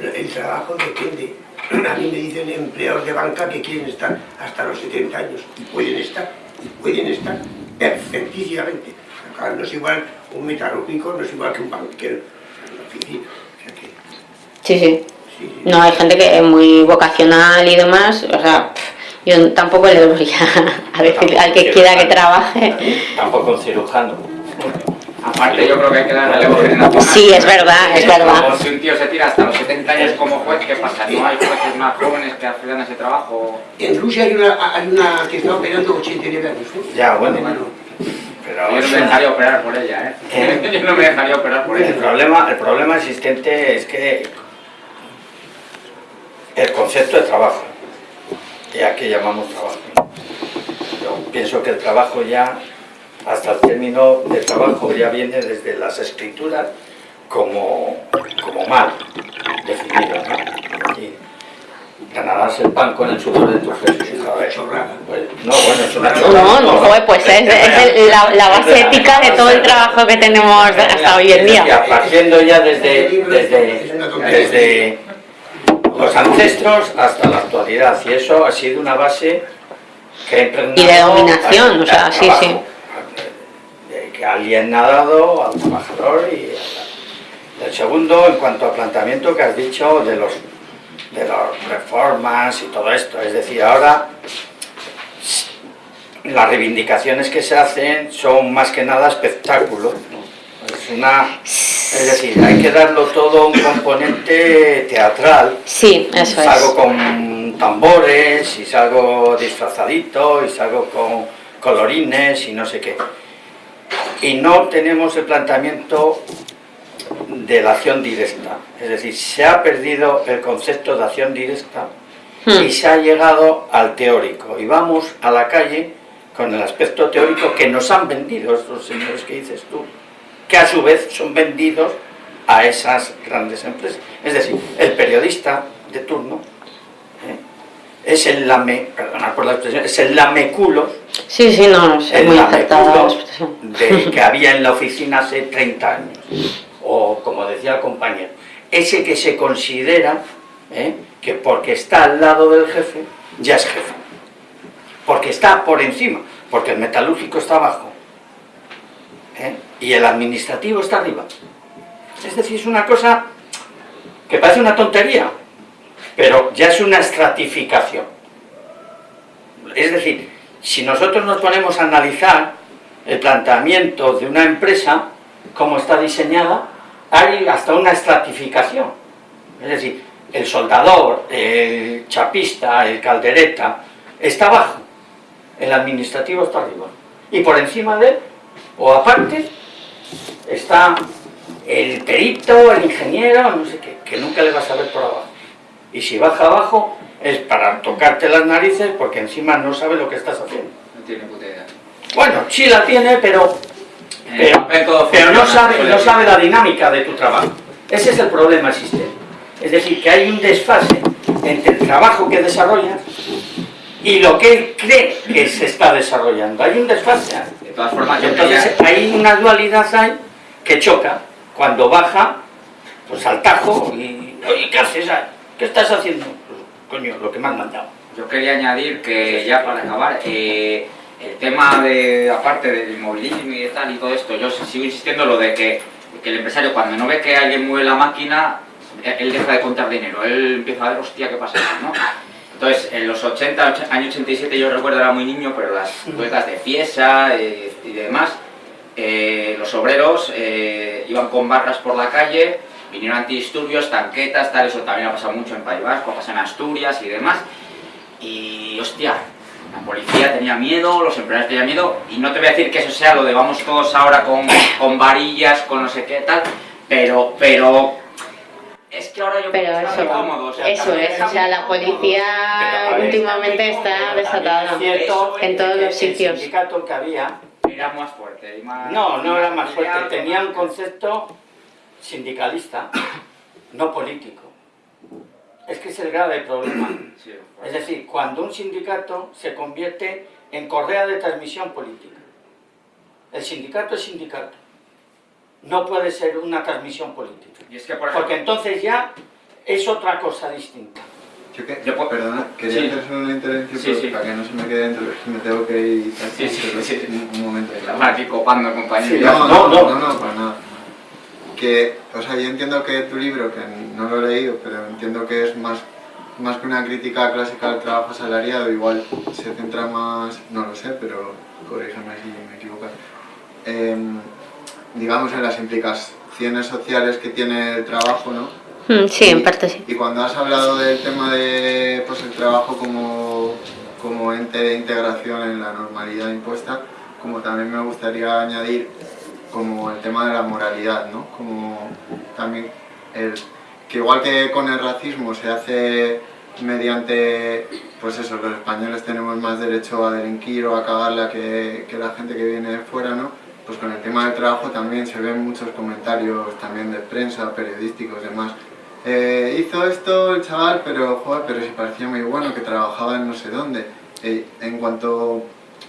Pero el trabajo depende. A mí me dicen empleados de banca que quieren estar hasta los 70 años. Y pueden estar, y pueden estar perfectísimamente. Claro, no es igual un metalúrgico, no es igual que un banquero en la oficina. O sea que, Sí, sí. sí, sí. No, hay gente que es muy vocacional y demás, o sea, pff, yo tampoco le voy a, a decir al que quiera que trabaje. Tampoco un cirujano. Aparte yo creo que hay que dar relevo generacional. Sí, es verdad, es verdad. Como si un tío se tira hasta los 70 años como juez, ¿qué pasa? ¿No hay jueces más jóvenes que hacen ese trabajo? En Rusia hay una, hay una que está operando 89 años. ¿eh? Ya, bueno. Pero Yo no me dejaría operar por ella, ¿eh? ¿Eh? Yo no me dejaría operar por el, ella. problema, el problema existente es que el concepto de trabajo, ya que llamamos trabajo, yo pienso que el trabajo ya, hasta el término de trabajo ya viene desde las escrituras como, como mal definido, ¿no? Y ganarás el pan con el sudor de tu frente. Chorrada. Pues, no, bueno, es una No, chorrada. no, joder, pues es, es el- la, la base ética de todo el trabajo que tenemos hasta hoy en día. Partiendo ya desde, desde, desde los ancestros hasta la actualidad, y eso ha sido una base que ha impregnado Y de dominación, o sea, sí, trabajo, sí. Que alguien ha dado al trabajador y el segundo en cuanto al planteamiento que has dicho de los de las reformas y todo esto, es decir, ahora las reivindicaciones que se hacen son más que nada espectáculos. ¿no? Es una, es decir, hay que darlo todo un componente teatral. Sí, eso salgo es. con tambores y salgo disfrazadito y salgo con colorines y no sé qué. Y no tenemos el planteamiento de la acción directa. Es decir, se ha perdido el concepto de acción directa y Hmm. se ha llegado al teórico. Y vamos a la calle con el aspecto teórico que nos han vendido estos señores que dices tú, que a su vez son vendidos a esas grandes empresas. Es decir, el periodista de turno ¿eh? es el lame, perdona por la expresión, es el lameculos, Sí, sí, no, es muy expresión. de, que había en la oficina hace 30 años. O como decía el compañero, ese que se considera ¿eh? que porque está al lado del jefe, ya es jefe. Porque está por encima, porque el metalúrgico está abajo. ¿eh? Y el administrativo está arriba. Es decir, es una cosa que parece una tontería, pero ya es una estratificación. es decir, si nosotros nos ponemos a analizar el planteamiento de una empresa, cómo está diseñada, hay hasta una estratificación. Es decir, el soldador, el chapista, el caldereta, está abajo, el administrativo está arriba. Y por encima de él, o aparte, está el perito, el ingeniero, no sé qué, que nunca le vas a ver por abajo. Y si baja abajo, es para tocarte las narices porque encima no sabe lo que estás haciendo. No tiene puta idea. Bueno, sí la tiene, pero, todo pero no, sabe, no sabe la dinámica de tu trabajo. Ese es el problema existente. Es decir, que hay un desfase entre el trabajo que desarrolla y lo que él cree que se está desarrollando. Hay un desfase. De todas formas, Entonces hay una dualidad ahí que choca. Cuando baja, pues al tajo y... Oye, ¿qué haces? ¿Qué estás haciendo? Coño, lo que me han mandado. Yo quería añadir que ya para acabar, eh, el tema de, aparte del inmovilismo y de tal y todo esto, yo sigo insistiendo lo de que, que el empresario cuando no ve que alguien mueve la máquina, él deja de contar dinero, él empieza a ver, hostia, ¿qué pasa? ¿no? Entonces, en los 80, och- año 87 yo recuerdo era muy niño, pero las ruedas de fiesa eh, y demás, eh, los obreros eh, iban con barras por la calle, vinieron antidisturbios, tanquetas, tal, eso también ha pasado mucho en País Vasco, pasa en Asturias y demás. Y hostia, la policía tenía miedo, los empleados tenían miedo, y no te voy a decir que eso sea lo de vamos todos ahora con, con varillas, con no sé qué tal, pero, pero es que ahora yo Pero creo que está eso, muy cómodo, o sea, eso es, o sea, la policía Pero, últimamente está desatada es cierto en todos los sitios. El sindicato que había, Era más fuerte y más... no, no era más fuerte, tenía un más- concepto sindicalista, no político. Es que es el grave problema. Es decir, cuando un sindicato se convierte en correa de transmisión política. El sindicato es sindicato. No puede ser una transmisión política. y es que, por ejemplo, Porque entonces ya es otra cosa distinta. Yo que, Yo puedo- perdona, quería Sí. hacer solo una intervención Sí, para que no se me quede dentro, me tengo que ir y tal, Sí, sí, pero sí. un, un momento. estamos aquí copando, No, No, no, no. no, no, para nada. Que, o sea, yo entiendo que tu libro, que no lo he leído, pero entiendo que es más, más que una crítica clásica al trabajo asalariado, igual se centra más, no lo sé, pero corrígeme si me equivoco, em, digamos en las implicaciones sociales que tiene el trabajo, ¿no? Mm, Sí, en parte sí. Y cuando has hablado del tema de pues, el trabajo como, como ente de integración en la normalidad impuesta, como también me gustaría añadir como el tema de la moralidad, ¿no? Como también el, que igual que con el racismo se hace mediante, pues eso, los españoles tenemos más derecho a delinquir o a cagarla que, que la gente que viene de fuera, ¿no? Pues con el tema del trabajo también se ven muchos comentarios también de prensa, periodísticos, demás. Eh, hizo esto el chaval, pero joder, pero si parecía muy bueno, que trabajaba en no sé dónde. Eh, en cuanto,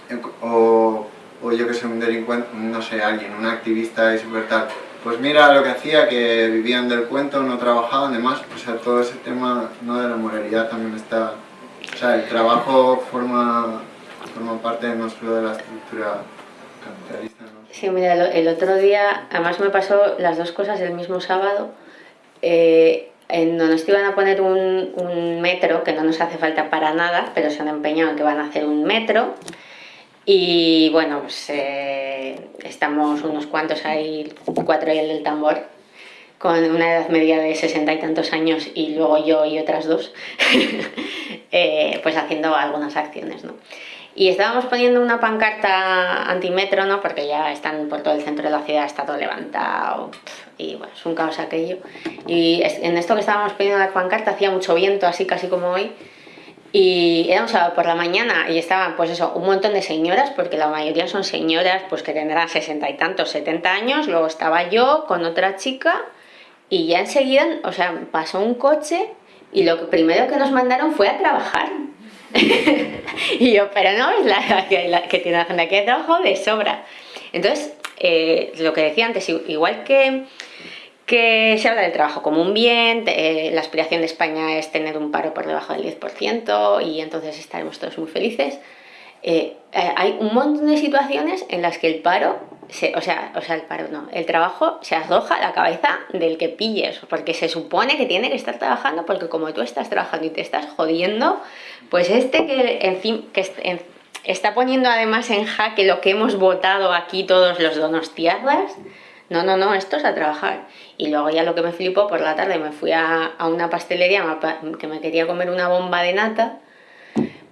en o, o yo que sé, un delincuente, no sé, alguien, un activista y super tal, pues mira lo que hacía, que vivían del cuento, no trabajaban, demás, o sea, todo ese tema, no de la moralidad también está, o sea, el trabajo forma, forma parte no solo de la estructura capitalista, ¿no? Sí, mira, el otro día, además me pasó las dos cosas el mismo sábado. eh, en donde nos iban a poner un, un metro, que no nos hace falta para nada, pero se han empeñado en que van a hacer un metro. Y bueno, pues eh, estamos unos cuantos ahí, cuatro y el del tambor, con una edad media de sesenta y tantos años y luego yo y otras dos, eh, pues haciendo algunas acciones, ¿no? Y estábamos poniendo una pancarta antimetro, ¿no? Porque ya están por todo el centro de la ciudad, está todo levantado. Y bueno, es un caos aquello. Y en esto que estábamos poniendo la pancarta hacía mucho viento, así casi como hoy. Y era un sábado por la mañana y estaban, pues eso, un montón de señoras, porque la mayoría son señoras, pues que tendrán sesenta y tantos, setenta años. Luego estaba yo con otra chica y ya enseguida, o sea, pasó un coche y lo primero que nos mandaron fue a trabajar. y yo, pero no, es la que, tiene la gente aquí de trabajo de sobra. Entonces, eh, lo que decía antes, igual que, que se habla del trabajo como un bien, eh, la aspiración de España es tener un paro por debajo del 10% y entonces estaremos todos muy felices. eh, eh, hay un montón de situaciones en las que el paro se- o, sea, o sea, el paro no, el trabajo se arroja a la cabeza del que pilles, porque se supone que tiene que estar trabajando, porque como tú estás trabajando y te estás jodiendo, pues este que, está poniendo además en jaque lo que hemos votado aquí todos los donostiarras, no, no, no, esto es a trabajar. Y luego ya lo que me flipó, por la tarde me fui a, a una pastelería que me quería comer una bomba de nata,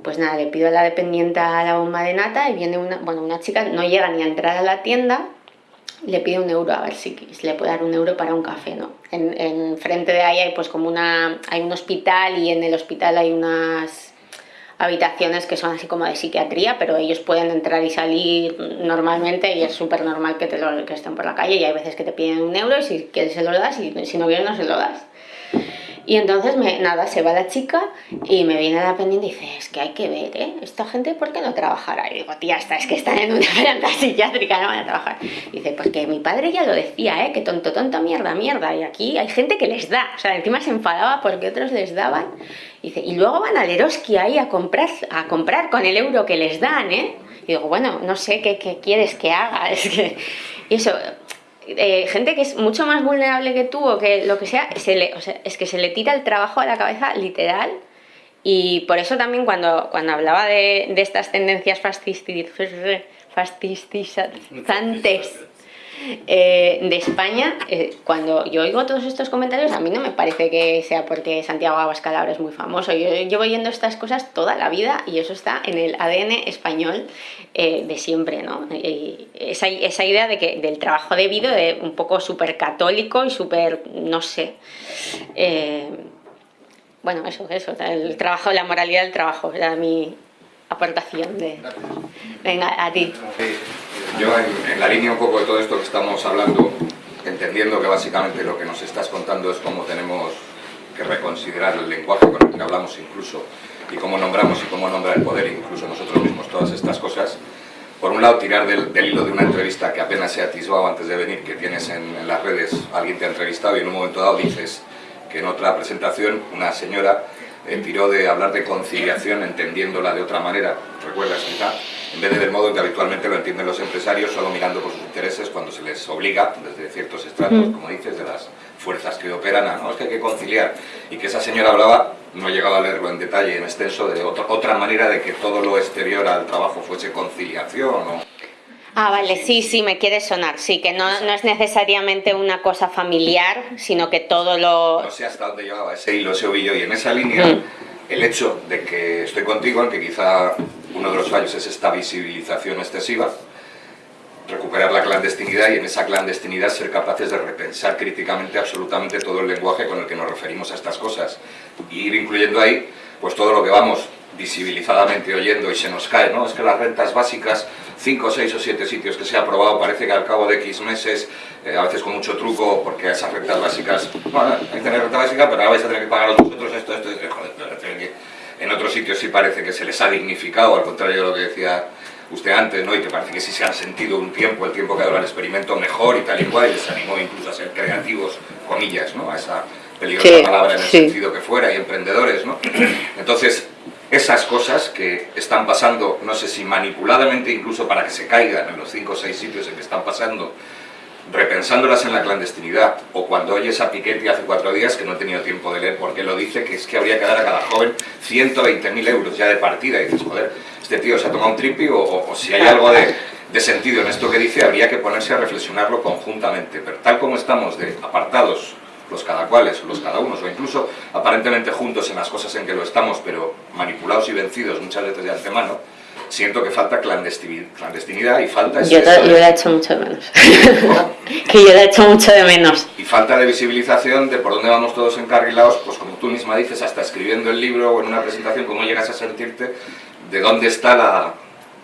pues nada, le pido a la dependiente la bomba de nata y viene una, bueno, una chica, no llega ni a entrar a la tienda, le pide un euro a ver si le puede dar un euro para un café, ¿no? En, en frente de ahí pues como una, hay un hospital y en el hospital hay unas habitaciones que son así como de psiquiatría, pero ellos pueden entrar y salir normalmente y es súper normal que, te lo, que estén por la calle y hay veces que te piden un euro y si quieres se lo das y si no quieres no se lo das. Y entonces, nada, se va la chica y me viene la pendiente y dice, es que hay que ver, ¿eh? Esta gente, ¿por qué no trabajará? Y digo, tía, esta es que están en una planta psiquiátrica, no van a trabajar. Y dice, porque mi padre ya lo decía, ¿eh? Que tonto, tonto, mierda, mierda. Y aquí hay gente que les da. O sea, encima se enfadaba porque otros les daban. Y dice, y luego van al Eroski ahí a comprar, a comprar con el euro que les dan, ¿eh? Y digo, bueno, no sé qué, qué quieres que haga. Es que... Y eso, eh, gente que es mucho más vulnerable que tú o que lo que sea, se le, o sea, es que se le tira el trabajo a la cabeza literal. Y por eso también cuando, cuando hablaba de, de estas tendencias fascisti- fascistizantes eh, de España, eh, cuando yo oigo todos estos comentarios, a mí no me parece que sea porque Santiago Abascal ahora es muy famoso. Yo llevo oyendo estas cosas toda la vida y eso está en el ADN español eh, de siempre, ¿no? Esa, esa idea de que, del trabajo debido, de un poco súper católico y súper, no sé. bueno, eso, eso, el trabajo, la moralidad del trabajo, era mi aportación de... Venga, a ti. Yo en, en la línea un poco de todo esto que estamos hablando, entendiendo que básicamente lo que nos estás contando es cómo tenemos que reconsiderar el lenguaje con el que hablamos incluso y cómo nombramos y cómo nombra el poder incluso nosotros mismos todas estas cosas. Por un lado, tirar del, del hilo de una entrevista que apenas se atisbado antes de venir, que tienes en, en las redes, alguien te ha entrevistado y en un momento dado dices que en otra presentación una señora tiró de hablar de conciliación entendiéndola de otra manera, recuerdas quizá, en vez de del modo en que habitualmente lo entienden los empresarios, solo mirando por sus intereses cuando se les obliga desde ciertos estratos, Mm. como dices, de las fuerzas que operan, a, no, es que hay que conciliar. Y que esa señora hablaba, no he llegado a leerlo en detalle, en extenso, de otro- otra manera de que todo lo exterior al trabajo fuese conciliación o... Ah, vale, sí, sí, me quiere sonar. Sí, que no, no es necesariamente una cosa familiar, sino que todo lo... no sé hasta dónde llevaba ese hilo, ese ovillo, y en esa línea, Mm. el hecho de que estoy contigo en que quizá uno de los fallos es esta visibilización excesiva, recuperar la clandestinidad y en esa clandestinidad ser capaces de repensar críticamente absolutamente todo el lenguaje con el que nos referimos a estas cosas y ir incluyendo ahí pues todo lo que vamos visibilizadamente oyendo y se nos cae, ¿no? Es que las rentas básicas, 5, 6 o 7 sitios que se ha aprobado, parece que al cabo de X meses, eh, a veces con mucho truco, porque esas rentas básicas, bueno, hay que tener renta básica, pero ahora vais a tener que pagaros vosotros esto, esto, esto, joder, en otros sitios sí parece que se les ha dignificado, al contrario de lo que decía usted antes, ¿no? Y que parece que sí se han sentido un tiempo, el tiempo que dura el experimento mejor y tal y cual, y les animó incluso a ser creativos, comillas, ¿no? A esa peligrosa Sí, palabra en el sí. sentido que fuera, y emprendedores, ¿no? Entonces, esas cosas que están pasando, no sé si manipuladamente incluso para que se caigan en los cinco o seis sitios en que están pasando, repensándolas en la clandestinidad, o cuando oyes a Piketty hace cuatro días, que no he tenido tiempo de leer porque lo dice, que es que habría que dar a cada joven 120.000 euros ya de partida, y dices, joder, este tío se ha tomado un tripi, o, o- si hay algo de, de sentido en esto que dice, habría que ponerse a reflexionarlo conjuntamente, pero tal como estamos de apartados los cada cuales, los cada unos, o incluso aparentemente juntos en las cosas en que lo estamos, pero manipulados y vencidos muchas veces de antemano, siento que falta clandestini- clandestinidad y falta Yo, te- yo la he hecho mucho de menos. que yo la he hecho mucho de menos. y falta de visibilización de por dónde vamos todos encarrilados, pues como tú misma dices, hasta escribiendo el libro o en una presentación, cómo llegas a sentirte, de dónde está la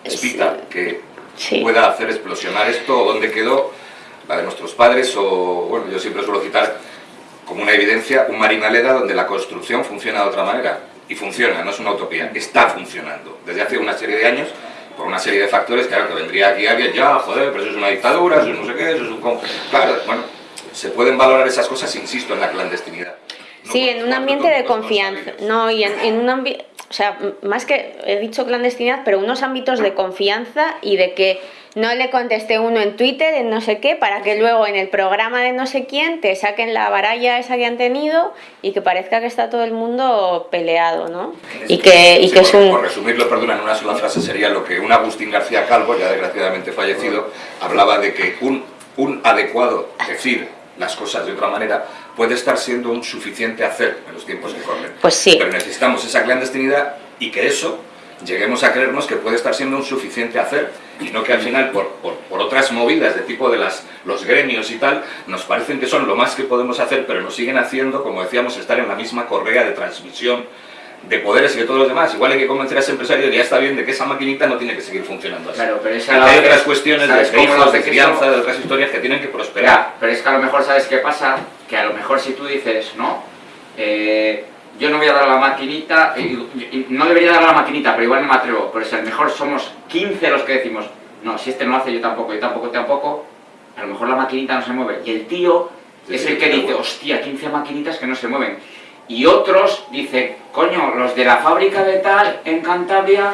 espita que Sí. pueda hacer explosionar esto, o dónde quedó la de nuestros padres, o bueno, yo siempre suelo citar como una evidencia un Marinaleda donde la construcción funciona de otra manera. Y funciona, no es una utopía, está funcionando. Desde hace una serie de años, por una serie de factores, claro, que vendría aquí alguien, ya, joder, pero eso es una dictadura, eso es no sé qué, eso es un... con-". Claro, bueno, se pueden valorar esas cosas, insisto, en la clandestinidad. No Sí, en un ambiente de confianza. No, y en, en un ambiente, o sea, más que he dicho clandestinidad, pero unos ámbitos de confianza y de que no le contesté uno en Twitter, en no sé qué, para que luego en el programa de no sé quién te saquen la baralla esa que han tenido y que parezca que está todo el mundo peleado, ¿no? Y que, y Sí, que es un... por resumirlo, perdona, en una sola frase sería lo que un Agustín García Calvo, ya desgraciadamente fallecido, hablaba de que un, un adecuado decir las cosas de otra manera puede estar siendo un suficiente hacer en los tiempos que corren. Pues sí. Pero necesitamos esa clandestinidad y que eso lleguemos a creernos que puede estar siendo un suficiente hacer y no que al final por, por, por otras movidas de tipo de las, los gremios y tal nos parecen que son lo más que podemos hacer pero nos siguen haciendo, como decíamos, estar en la misma correa de transmisión de poderes y de todos los demás. Igual hay que convencer a ese empresario de que ya está bien de que esa maquinita no tiene que seguir funcionando así. Claro, pero esa hay otras cuestiones de, ¿sabes de cómo lo hijos, de crianza, de otras historias que tienen que prosperar. Espera, pero es que a lo mejor sabes qué pasa, que a lo mejor si tú dices, no, eh, yo no voy a dar la maquinita, no debería dar la maquinita, pero igual no me atrevo, pero si a lo mejor somos 15 los que decimos, no, si este no lo hace, yo tampoco, yo tampoco, tampoco, a lo mejor la maquinita no se mueve. Y el tío Sí, es sí, el que dice, hostia, 15 maquinitas que no se mueven. Y otros dicen, coño, los de la fábrica de tal, en Cantabria,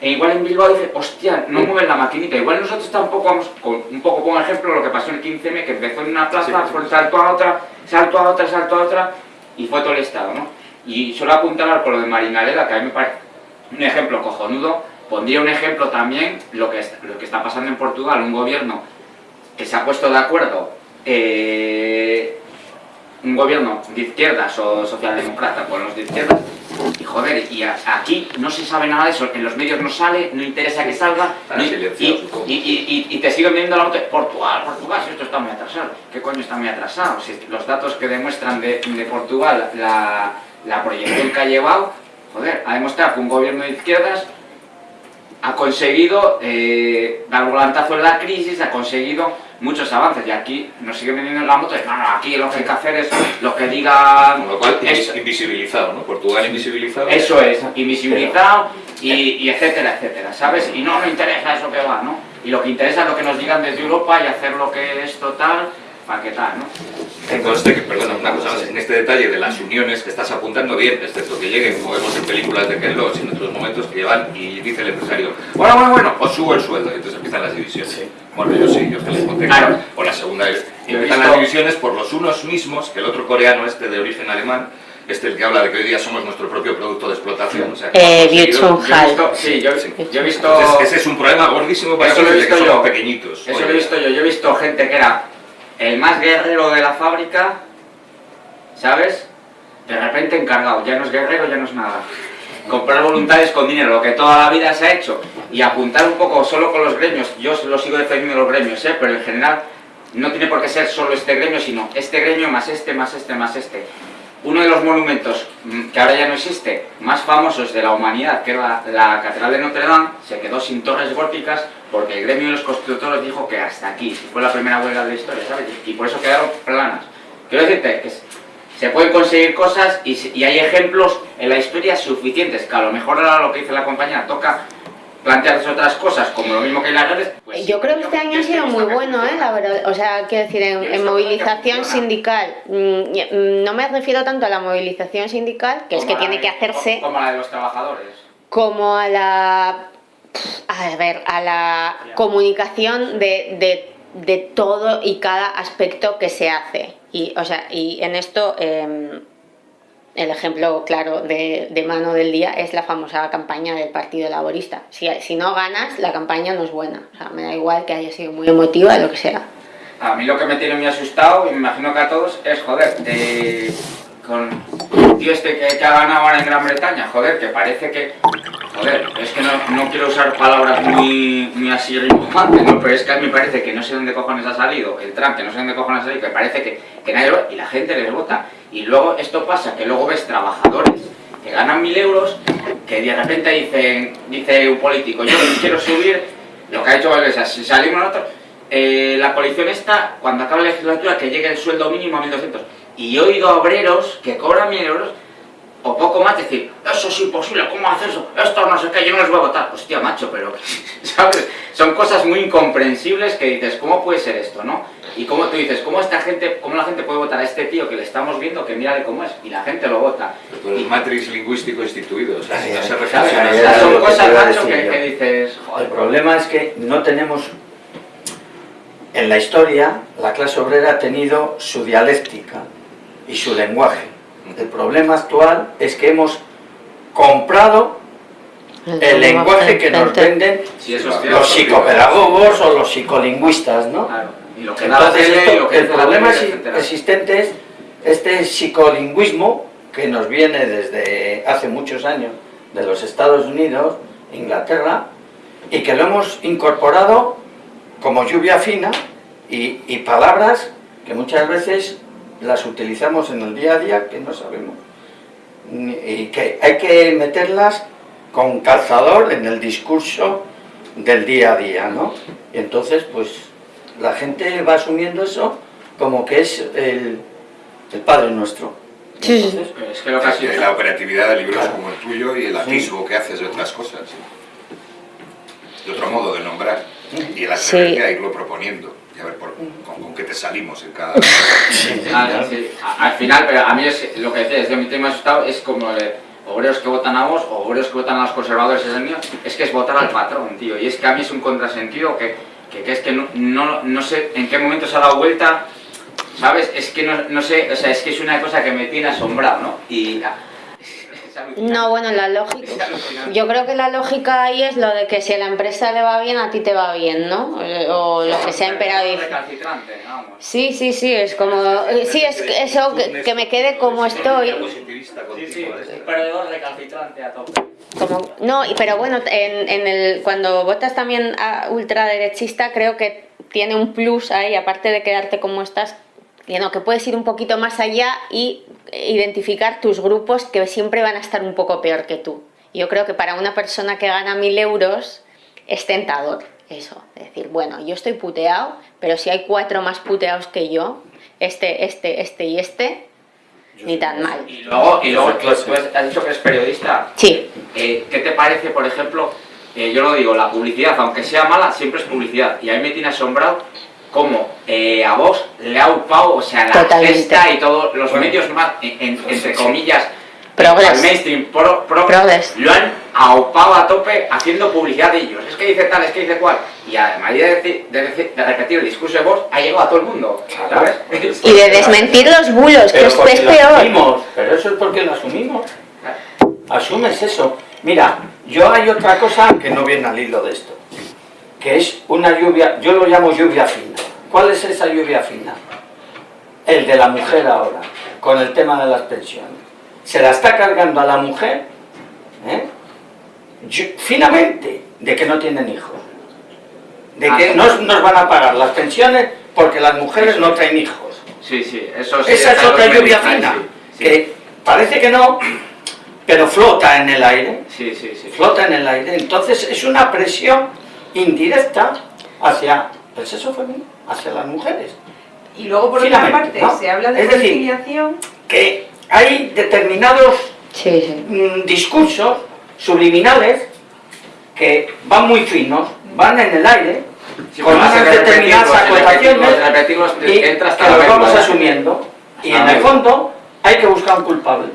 e igual en Bilbao dice, hostia, no mueven la maquinita. Igual nosotros tampoco vamos, con, un poco como ejemplo lo que pasó en el 15M, que empezó en una plaza, fue salto a otra, salto a otra, salto a otra, y fue todo el Estado, ¿no? Y solo apuntar por lo de Marinaleda, que a mí me parece un ejemplo cojonudo, pondría un ejemplo también lo que, es- lo que está pasando en Portugal, un gobierno que se ha puesto de acuerdo, eh, un gobierno de izquierdas o socialdemócrata con los de izquierdas, y joder, y a- aquí no se sabe nada de eso, en los medios no sale, no interesa que salga, y, supongo. y, y- y- y te siguen viendo la de Portugal, Portugal, si esto está muy atrasado. ¿Qué coño está muy atrasado? Si los datos que demuestran de, de Portugal, la, la proyección que ha llevado, joder, ha demostrado que un gobierno de izquierdas ha conseguido eh, dar volantazo en la crisis, ha conseguido muchos avances y aquí nos siguen vendiendo en la moto no, no, aquí lo que hay que hacer es lo que diga Con lo cual, eso, invisibilizado, ¿no? Portugal invisibilizado. eso es, invisibilizado y, y etcétera, etcétera, ¿sabes? Y no me interesa eso que va, ¿no? Y lo que interesa es lo que nos digan desde Europa y hacer lo que es total, para qué tal, ¿no? Que conste que, perdona, una cosa más, en este detalle de las uniones que estás apuntando bien, excepto que lleguen, como vemos en películas de Ken Loach, en otros momentos que llevan y dice el empresario, bueno, bueno, bueno, os subo el sueldo, y entonces empiezan las divisiones. Bueno, yo sí, yo es que les conté. Claro. O la segunda empiezan visto- las divisiones por los unos mismos, que el otro coreano este de origen alemán, este el que habla de que hoy día somos nuestro propio producto de explotación. O sea, que Eh, Yo he visto, sí, yo, Sí. yo he visto... Entonces, ese es un problema gordísimo para Eso lo he que visto somos yo. pequeñitos. Eso Oye, lo he visto yo. Yo he visto gente que era el más guerrero de la fábrica, ¿sabes? De repente encargado. Ya no es guerrero, ya no es nada. Comprar voluntades con dinero, lo que toda la vida se ha hecho. Y apuntar un poco solo con los gremios. Yo lo sigo defendiendo los gremios, ¿eh? Pero en general no tiene por qué ser solo este gremio, sino este gremio más este, más este, más este. Uno de los monumentos mm, que ahora ya no existe, más famosos de la humanidad, que era la, la Catedral de Notre Dame, se quedó sin torres góticas porque el gremio de los constructores dijo que hasta aquí, fue la primera huelga de la historia, ¿sabes? Y, por eso quedaron planas. Quiero decirte que se pueden conseguir cosas y, hay ejemplos en la historia suficientes, que a lo mejor ahora lo que dice la compañía toca plantearse otras cosas, como lo mismo que en las redes. pues Yo creo que este año ha sido muy bueno, ¿eh? La verdad, o sea, quiero decir, en, en movilización sindical, mm, mm, no me refiero tanto a la movilización sindical, que es que tiene de- que hacerse, Como la de los trabajadores. como a la, a ver, a la comunicación de, de, de todo y cada aspecto que se hace. Y, o sea, y en esto, eh, el ejemplo claro de, de mano del día es la famosa campaña del Partido Laborista. Si, si no ganas, la campaña no es buena. O sea, me da igual que haya sido muy emotiva, lo que sea. A mí lo que me tiene muy asustado, y me imagino que a todos, es joder, eh, con el tío este que, que ha ganado ahora en Gran Bretaña, joder, que parece que. Joder, es que no, no quiero usar palabras muy, muy así rimbojantes, ¿no? Pero es que a mí me parece que no sé dónde cojones ha salido, el Trump, que no sé dónde cojones ha salido, que parece que, que nadie lo y la gente les vota. Y luego esto pasa, que luego ves trabajadores que ganan mil euros, que de repente dicen, dice un político, yo quiero subir, lo que ha hecho Valdesa, si salimos nosotros, eh, la coalición está, cuando acabe la legislatura, que llegue el sueldo mínimo a 1.200. Y he oído obreros que cobran 1.000 euros o poco más decir, eso es imposible, ¿cómo haces eso? Esto no sé qué, yo no les voy a votar. Hostia, macho, pero, ¿sabes? Son cosas muy incomprensibles que dices, ¿cómo puede ser esto, no? Y como tú dices, ¿cómo esta gente, cómo la gente puede votar a este tío que le estamos viendo, que mírale cómo es? Y la gente lo vota. Pero el matrix lingüístico instituido, o sea, si no se reflexiona O sea, son cosas, macho, que, dices, El joder, problema es que no tenemos, en la historia, la clase obrera ha tenido su dialéctica y su lenguaje. El problema actual es que hemos comprado el lenguaje que nos venden eso es los psicopedagogos o los psicolingüistas, ¿no? Claro. Y lo que da la Entonces, tele, esto- y lo que el problema existente es este psicolingüismo que nos viene desde hace muchos años de los Estados Unidos, Inglaterra, y que lo hemos incorporado como lluvia fina y, y palabras que muchas veces las utilizamos en el día a día que no sabemos. Y que hay que meterlas con calzador en el discurso del día a día, ¿no? Y entonces, pues, la gente va asumiendo eso como que es el, el Padre Nuestro. Sí, sí. Entonces, Es que lo que ha sido... la operatividad de libros Claro. como el tuyo y el atisbo que haces de otras cosas. De otro modo de nombrar. Y el Sí. atreverte a irlo proponiendo. A ver por- con, con qué te salimos en cada... Ah, sí. A- Al final, pero a mí es lo que decía, es mi tema asustado, es como de obreros que votan a vos o obreros que votan a los conservadores, es el mío, es que es votar al patrón, tío. Y es que a mí es un contrasentido que, que, que es que no, no, no sé en qué momento se ha dado vuelta, ¿sabes? Es que no, no sé, o sea, es que es una cosa que me tiene asombrado, ¿no? Y... ah. No, bueno, la lógica. Yo creo que la lógica ahí es lo de que si a la empresa le va bien, a ti te va bien, ¿no? Eh, O lo que sea vamos. Sí, sí, sí, es como. eh, Sí, es que eso, que, que me quede como estoy. Sí, sí, un perdedor recalcitrante a tope. Como, no, y- pero bueno, en, en el, cuando votas también a ultraderechista, creo que tiene un plus ahí, aparte de quedarte como estás, que, no, que puedes ir un poquito más allá y identificar tus grupos que siempre van a estar un poco peor que tú. Yo creo que para una persona que gana mil euros es tentador eso, decir, bueno, yo estoy puteado, pero si hay cuatro más puteados que yo, este, este, este y este, ni tan mal. Y luego, y luego Esa clase. pues, has dicho que eres periodista. Sí, Eh, ¿Qué te parece, por ejemplo, eh, yo lo digo, la publicidad, aunque sea mala, siempre es publicidad. Y a mí me tiene asombrado cómo eh, a vos le ha upado, o sea, la Totalmente. gesta y todos los Bueno. medios más, en- en- entre comillas, Progres. al mainstream, pro, pro- Progres. lo han aupado a tope haciendo publicidad de ellos. Es que dice tal, es que dice cual. Y además de, decir- de, decir- de repetir el discurso de vos, ha llegado a todo el mundo. Y de desmentir los bulos, que Pero es, peor. asumimos, pero eso es porque lo asumimos. Asumes eso. Mira, yo hay otra cosa que no viene al hilo de esto, que es una lluvia, yo lo llamo lluvia fina. ¿Cuál es esa lluvia fina? El de la mujer ahora, con el tema de las pensiones. Se la está cargando a la mujer, ¿eh? Yo- finamente, de que no tienen hijos. De que Ah. no nos van a pagar las pensiones porque las mujeres no traen hijos. Sí, sí, eso sí. Esa es otra lluvia fina, sí. que parece que no, pero flota en el aire, Sí, sí, sí. flota en el aire. Entonces es una presión indirecta hacia el sexo femenino, hacia las mujeres. Y luego, por otra parte, ¿no? se habla de Es decir, conciliación. Que hay determinados Sí, sí. mm, discursos subliminales que van muy finos, van en el aire, Sí, con unas determinadas acotaciones y que los vamos asumiendo. Y Ah, en el fondo hay que buscar un culpable.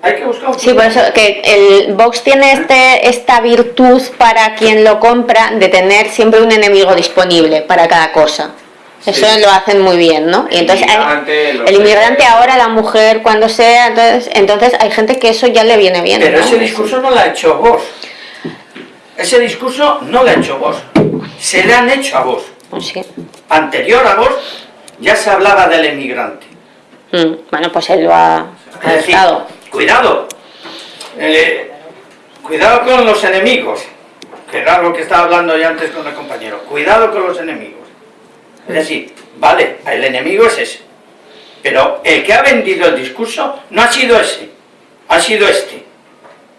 Hay que buscar un Sí, por eso que el Vox tiene este, esta virtud para quien lo compra de tener siempre un enemigo disponible para cada cosa. Eso Sí. lo hacen muy bien, ¿no? Y entonces inmigrante, el inmigrante ahora, la mujer, cuando sea, entonces, entonces hay gente que eso ya le viene bien. Pero ¿no? ese discurso no lo ha hecho vos. Ese discurso no lo ha hecho vos. Se le han hecho a vos. Pues sí. Anterior a vos ya se hablaba del emigrante. Mm, Bueno, pues él lo ha Es decir. Cuidado. Eh, cuidado con los enemigos. Que era lo que estaba hablando yo antes con el compañero. Cuidado con los enemigos. Es decir, vale, el enemigo es ese. Pero el que ha vendido el discurso no ha sido ese. Ha sido este.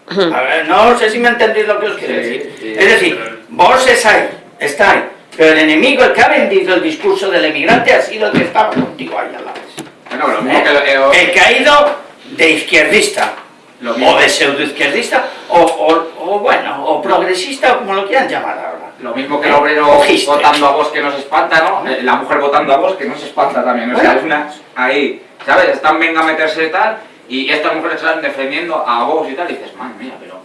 A ver, no sé si me entendéis lo que os quiero decir. sí, es decir, vos es ahí, está ahí. Pero el enemigo, el que ha vendido el discurso del emigrante, ha sido el que estaba contigo ahí a la vez. Bueno, lo mismo que lo- eh, El que ha ido de izquierdista, Lo mismo. o de pseudoizquierdista, o, o, o bueno, o progresista, como lo quieran llamar ahora. Lo mismo que el obrero Ojiste. votando a vos que no se espanta, ¿no? Eh, La mujer votando a vos que no se espanta también. O sea, es una... Ahí, ¿sabes? Están venga a meterse y tal, y estas mujeres están defendiendo a vos y tal, y dices, madre mía, pero...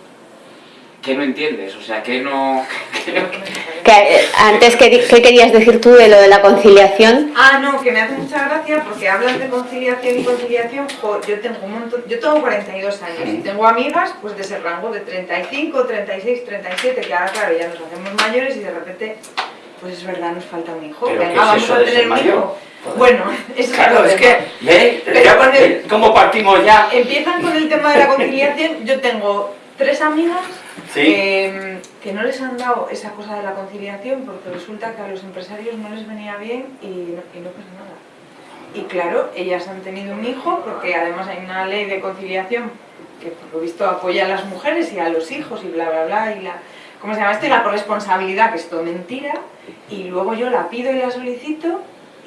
¿Qué no entiendes? O sea, que no... que eh, antes, ¿qué, qué querías decir tú de lo de la conciliación? Ah, no, que me hace mucha gracia porque hablas de conciliación y conciliación. jo, yo tengo un montón, yo tengo 42 años y tengo amigas pues de ese rango de 35, 36, 37, que ahora claro ya nos hacemos mayores y de repente, pues es verdad, nos falta un hijo. ¿Pero Venga, qué es vamos eso a tener un hijo. Bueno, eso Claro, es es que, el- eh, ¿Cómo partimos ya? Empiezan con el tema de la conciliación. Yo tengo tres amigas Sí. que, que no les han dado esa cosa de la conciliación porque resulta que a los empresarios no les venía bien y no, y no pasa nada. Y claro, ellas han tenido un hijo porque además hay una ley de conciliación que por lo visto apoya a las mujeres y a los hijos y bla bla bla y la ¿cómo se llama esto? Y la corresponsabilidad, que es todo mentira, y luego yo la pido y la solicito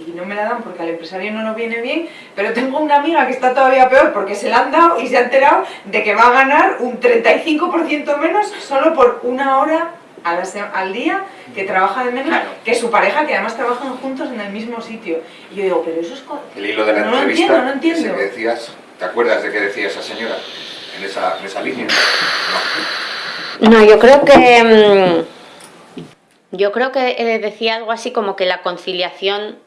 y no me la dan porque al empresario no nos viene bien, pero tengo una amiga que está todavía peor porque se la han dado y se ha enterado de que va a ganar un 35% menos solo por una hora a la se- al día que trabaja de menos Claro. que su pareja, que además trabajan juntos en el mismo sitio. Y yo digo, pero eso es... El hilo de la no lo entrevista, entiendo, no ese entiendo. que decías, ¿te acuerdas de qué decía esa señora en esa, en esa línea? No. No, yo creo que. mm, Yo creo que eh, decía algo así como que la conciliación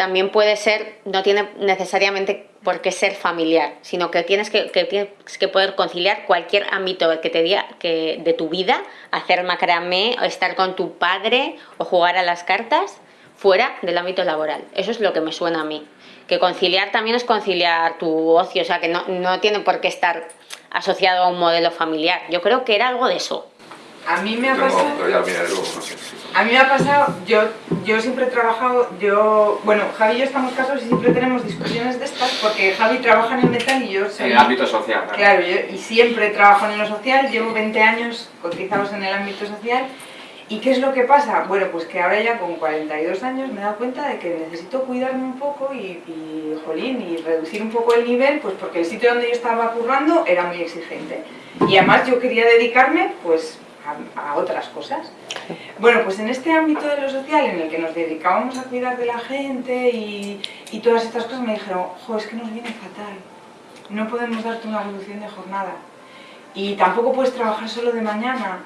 también puede ser, no tiene necesariamente por qué ser familiar, sino que tienes que, que tienes que poder conciliar cualquier ámbito que te diga que de tu vida, hacer macramé, o estar con tu padre o jugar a las cartas fuera del ámbito laboral. Eso es lo que me suena a mí. Que conciliar también es conciliar tu ocio, o sea que no, no tiene por qué estar asociado a un modelo familiar. Yo creo que era algo de eso. A mí me ha no, pasado... pero ya lo miraré luego, no sé. A mí me ha pasado, yo, yo siempre he trabajado, yo, bueno, Javi y yo estamos casados y siempre tenemos discusiones de estas porque Javi trabaja en el metal y yo soy... En el ámbito social, claro. Claro, yo, y siempre trabajo en lo social, llevo 20 años cotizados en el ámbito social. ¿Y qué es lo que pasa? Bueno, pues que ahora ya con 42 años me he dado cuenta de que necesito cuidarme un poco y, y, jolín, y reducir un poco el nivel, pues porque el sitio donde yo estaba currando era muy exigente. Y además yo quería dedicarme, pues, a, a otras cosas. Bueno, pues en este ámbito de lo social en el que nos dedicábamos a cuidar de la gente y, y todas estas cosas me dijeron, jo, es que nos viene fatal, no podemos darte una reducción de jornada y tampoco puedes trabajar solo de mañana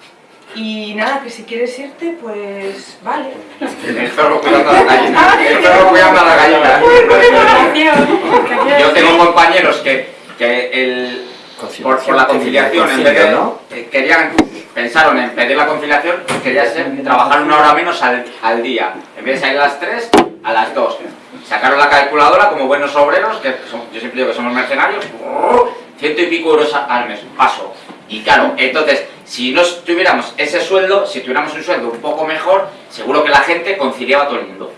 y nada, que si quieres irte, pues vale. El perro cuidando a la gallina. El perro cuidando a la gallina. Yo tengo compañeros que, que el, por, por la conciliación, en vez de, ¿no? eh, querían, pensaron en pedir la conciliación, quería ser trabajar una hora menos al, al día. En vez de salir a las 3, a las 2. Sacaron la calculadora como buenos obreros, que son- yo siempre digo que somos mercenarios, ciento y pico euros al mes, paso. Y claro, entonces, si no tuviéramos ese sueldo, si tuviéramos un sueldo un poco mejor, seguro que la gente conciliaba a todo el mundo.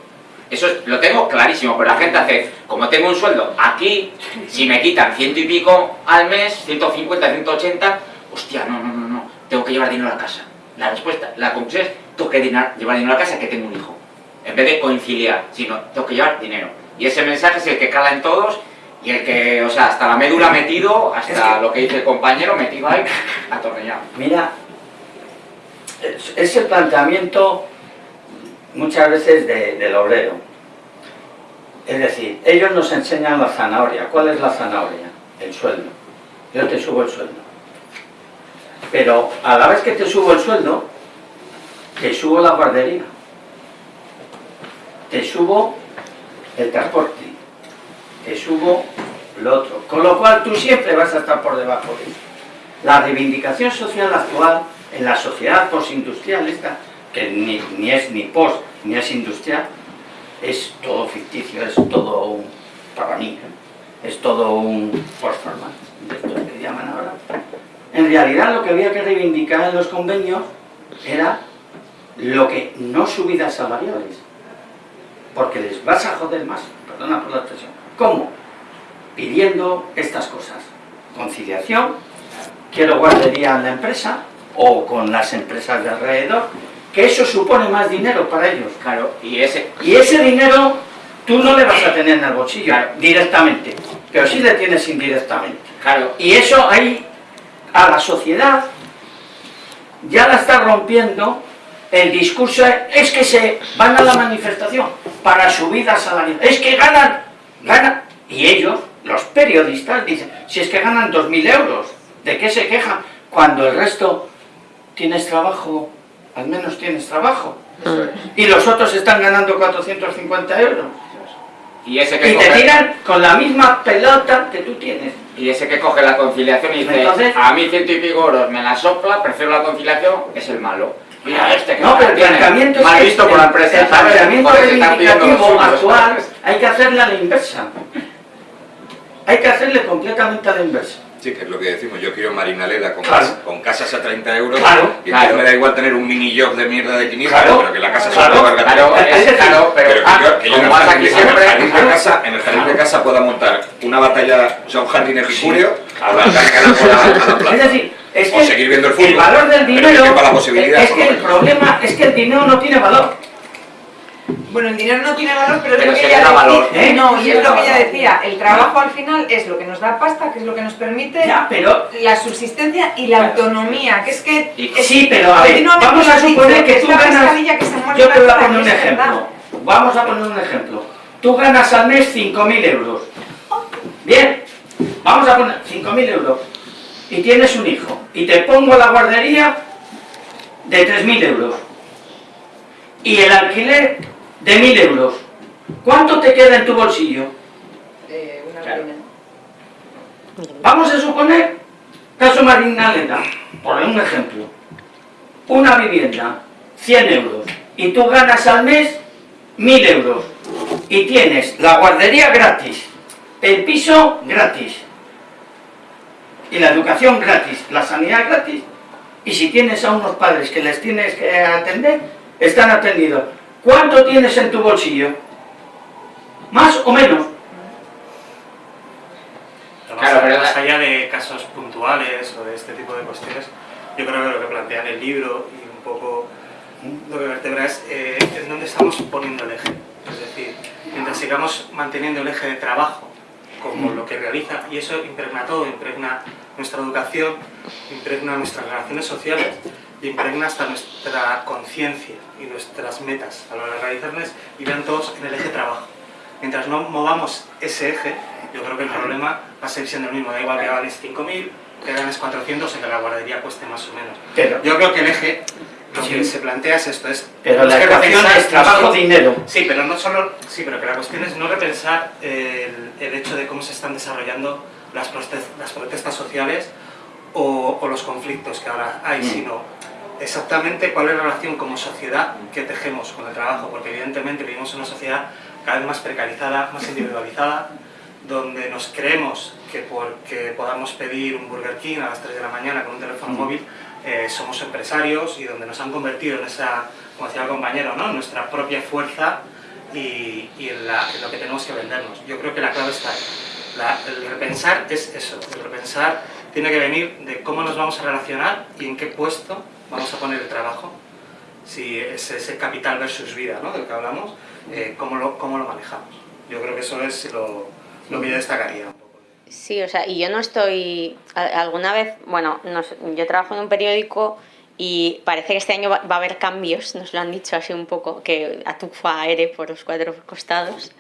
Eso es- lo tengo clarísimo, pero la gente hace, como tengo un sueldo aquí, si me quitan ciento y pico al mes, 150, 180, hostia, no, no, no, no, tengo que llevar dinero a casa. La respuesta, la conclusión es, tengo que llevar dinero a casa que tengo un hijo. En vez de conciliar, sino, tengo que llevar dinero. Y ese mensaje es el que cala en todos y el que, o sea, hasta la médula metido, hasta Es que- lo que dice el compañero, metido ahí, atornillado. Mira, es- ese planteamiento muchas veces de- del obrero. Es decir, ellos nos enseñan la zanahoria. ¿Cuál es la zanahoria? El sueldo. Yo te subo el sueldo. Pero a la vez que te subo el sueldo, te subo la guardería. Te subo el transporte. Te subo lo otro. Con lo cual tú siempre vas a estar por debajo de eso. La reivindicación social actual en la sociedad postindustrial esta, que ni, es ni post ni es industrial, es todo ficticio, es todo un, para mí, ¿eh? es todo un performance, de esto que llaman ahora. En realidad lo que había que reivindicar en los convenios era lo que no subidas salariales, porque les vas a joder más, perdona por la expresión. ¿Cómo? Pidiendo estas cosas, conciliación, quiero guardería en la empresa o con las empresas de alrededor, que eso supone más dinero para ellos. Claro, y ese, Y ese dinero tú no le vas a tener en el bolsillo Claro. directamente, pero sí le tienes indirectamente. Claro, y eso ahí a la sociedad ya la está rompiendo el discurso es que se van a la manifestación para su vida salarial, es que ganan, ganan, y ellos, los periodistas, dicen, si es que ganan 2.000 euros, ¿de qué se quejan? Cuando el resto tienes trabajo, al menos tienes trabajo, y los otros están ganando 450 euros. Y, ese que y te tiran con la misma pelota que tú tienes. Y ese que coge la conciliación y dice, a mí ciento y pico euros me la sopla, prefiero la conciliación, es el malo. Mira, este que no, pero el planteamiento mal es visto por la empresa, el planteamiento reivindicativo actual hay que hacerle a la inversa. Hay que hacerle completamente a la inversa. Sí, que es lo que decimos, yo quiero Marinaleda con, Claro. cas- con casas a 30 euros Claro, y claro. me da igual tener un mini job de mierda de 500, Claro, pero que la casa claro, se pueda valga Claro, claro, pero, Pero que ah, yo, que yo en, el vas jardín, aquí en el siempre, jardín de casa, en el jardín de casa pueda montar una batalla, o sea, un jardín epicúreo, o la la, a la Es plaza. decir, es O seguir viendo el fútbol. valor del que dinero quepa la posibilidad, es que el problema es que el dinero no tiene valor. Bueno, el dinero no tiene valor, pero, Pero es lo que ella decía. valor. ¿eh? No, y es lo que ella decía. El trabajo al final es lo que nos da pasta, que es lo que nos permite Ya, pero la subsistencia y la autonomía, que es que... Y- es- sí, pero a ver, vamos a suponer que tú ganas. que se Yo te voy a poner un verdad. ejemplo. Vamos a poner un ejemplo. Tú ganas al mes 5.000 euros. Bien, vamos a poner 5.000 euros. Y tienes un hijo. Y te pongo la guardería de 3.000 euros. Y el alquiler de 1.000 euros. ¿Cuánto te queda en tu bolsillo? Eh, una Claro. Vamos a suponer, caso Marinaleda, por un ejemplo, una vivienda, 100 euros, y tú ganas al mes 1000 euros, y tienes la guardería gratis, el piso gratis, y la educación gratis, la sanidad gratis, y si tienes a unos padres que les tienes que atender, están atendidos. ¿Cuánto tienes en tu bolsillo? ¿Más o menos? Pero Claro, más, pero más la- allá de casos puntuales o de este tipo de cuestiones, yo creo que lo que plantea en el libro y un poco lo que vertebra es eh, en dónde estamos poniendo el eje. Es decir, mientras sigamos manteniendo el eje de trabajo como lo que realiza, y eso impregna todo, impregna nuestra educación, impregna nuestras relaciones sociales, y impregna hasta nuestra conciencia y nuestras metas a la hora de realizarlas y vean todos en el eje trabajo. Mientras no movamos ese eje, yo creo que el problema va a seguir siendo el mismo. Da igual que ganes 5.000, que ganes 400 o que la guardería cueste más o menos. Pero, Yo creo que el eje, lo Sí. que se plantea es esto, es... pero la repensar es trabajo-dinero. Sí, pero no solo... Sí, pero que la cuestión es no repensar el, el hecho de cómo se están desarrollando las, protestas, las protestas sociales o, o los conflictos que ahora hay, Mm. sino exactamente cuál es la relación como sociedad que tejemos con el trabajo, porque evidentemente vivimos en una sociedad cada vez más precarizada, más individualizada, donde nos creemos que porque podamos pedir un Burger King a las 3 de la mañana con un teléfono Mm. móvil, eh, somos empresarios y donde nos han convertido en esa, como decía el compañero, ¿no? nuestra propia fuerza y, y en, la- en lo que tenemos que vendernos. Yo creo que la clave está ahí. La- el repensar es eso, el repensar tiene que venir de cómo nos vamos a relacionar y en qué puesto vamos a poner el trabajo. Si es ese capital versus vida ¿no? del que hablamos, eh, cómo, lo, cómo lo manejamos. Yo creo que eso es lo, lo que yo destacaría. Sí, o sea, y yo no estoy. Alguna vez, bueno, yo trabajo en un periódico y parece que este año va, a haber cambios, nos lo han dicho así un poco, que atufa aire por los cuatro costados.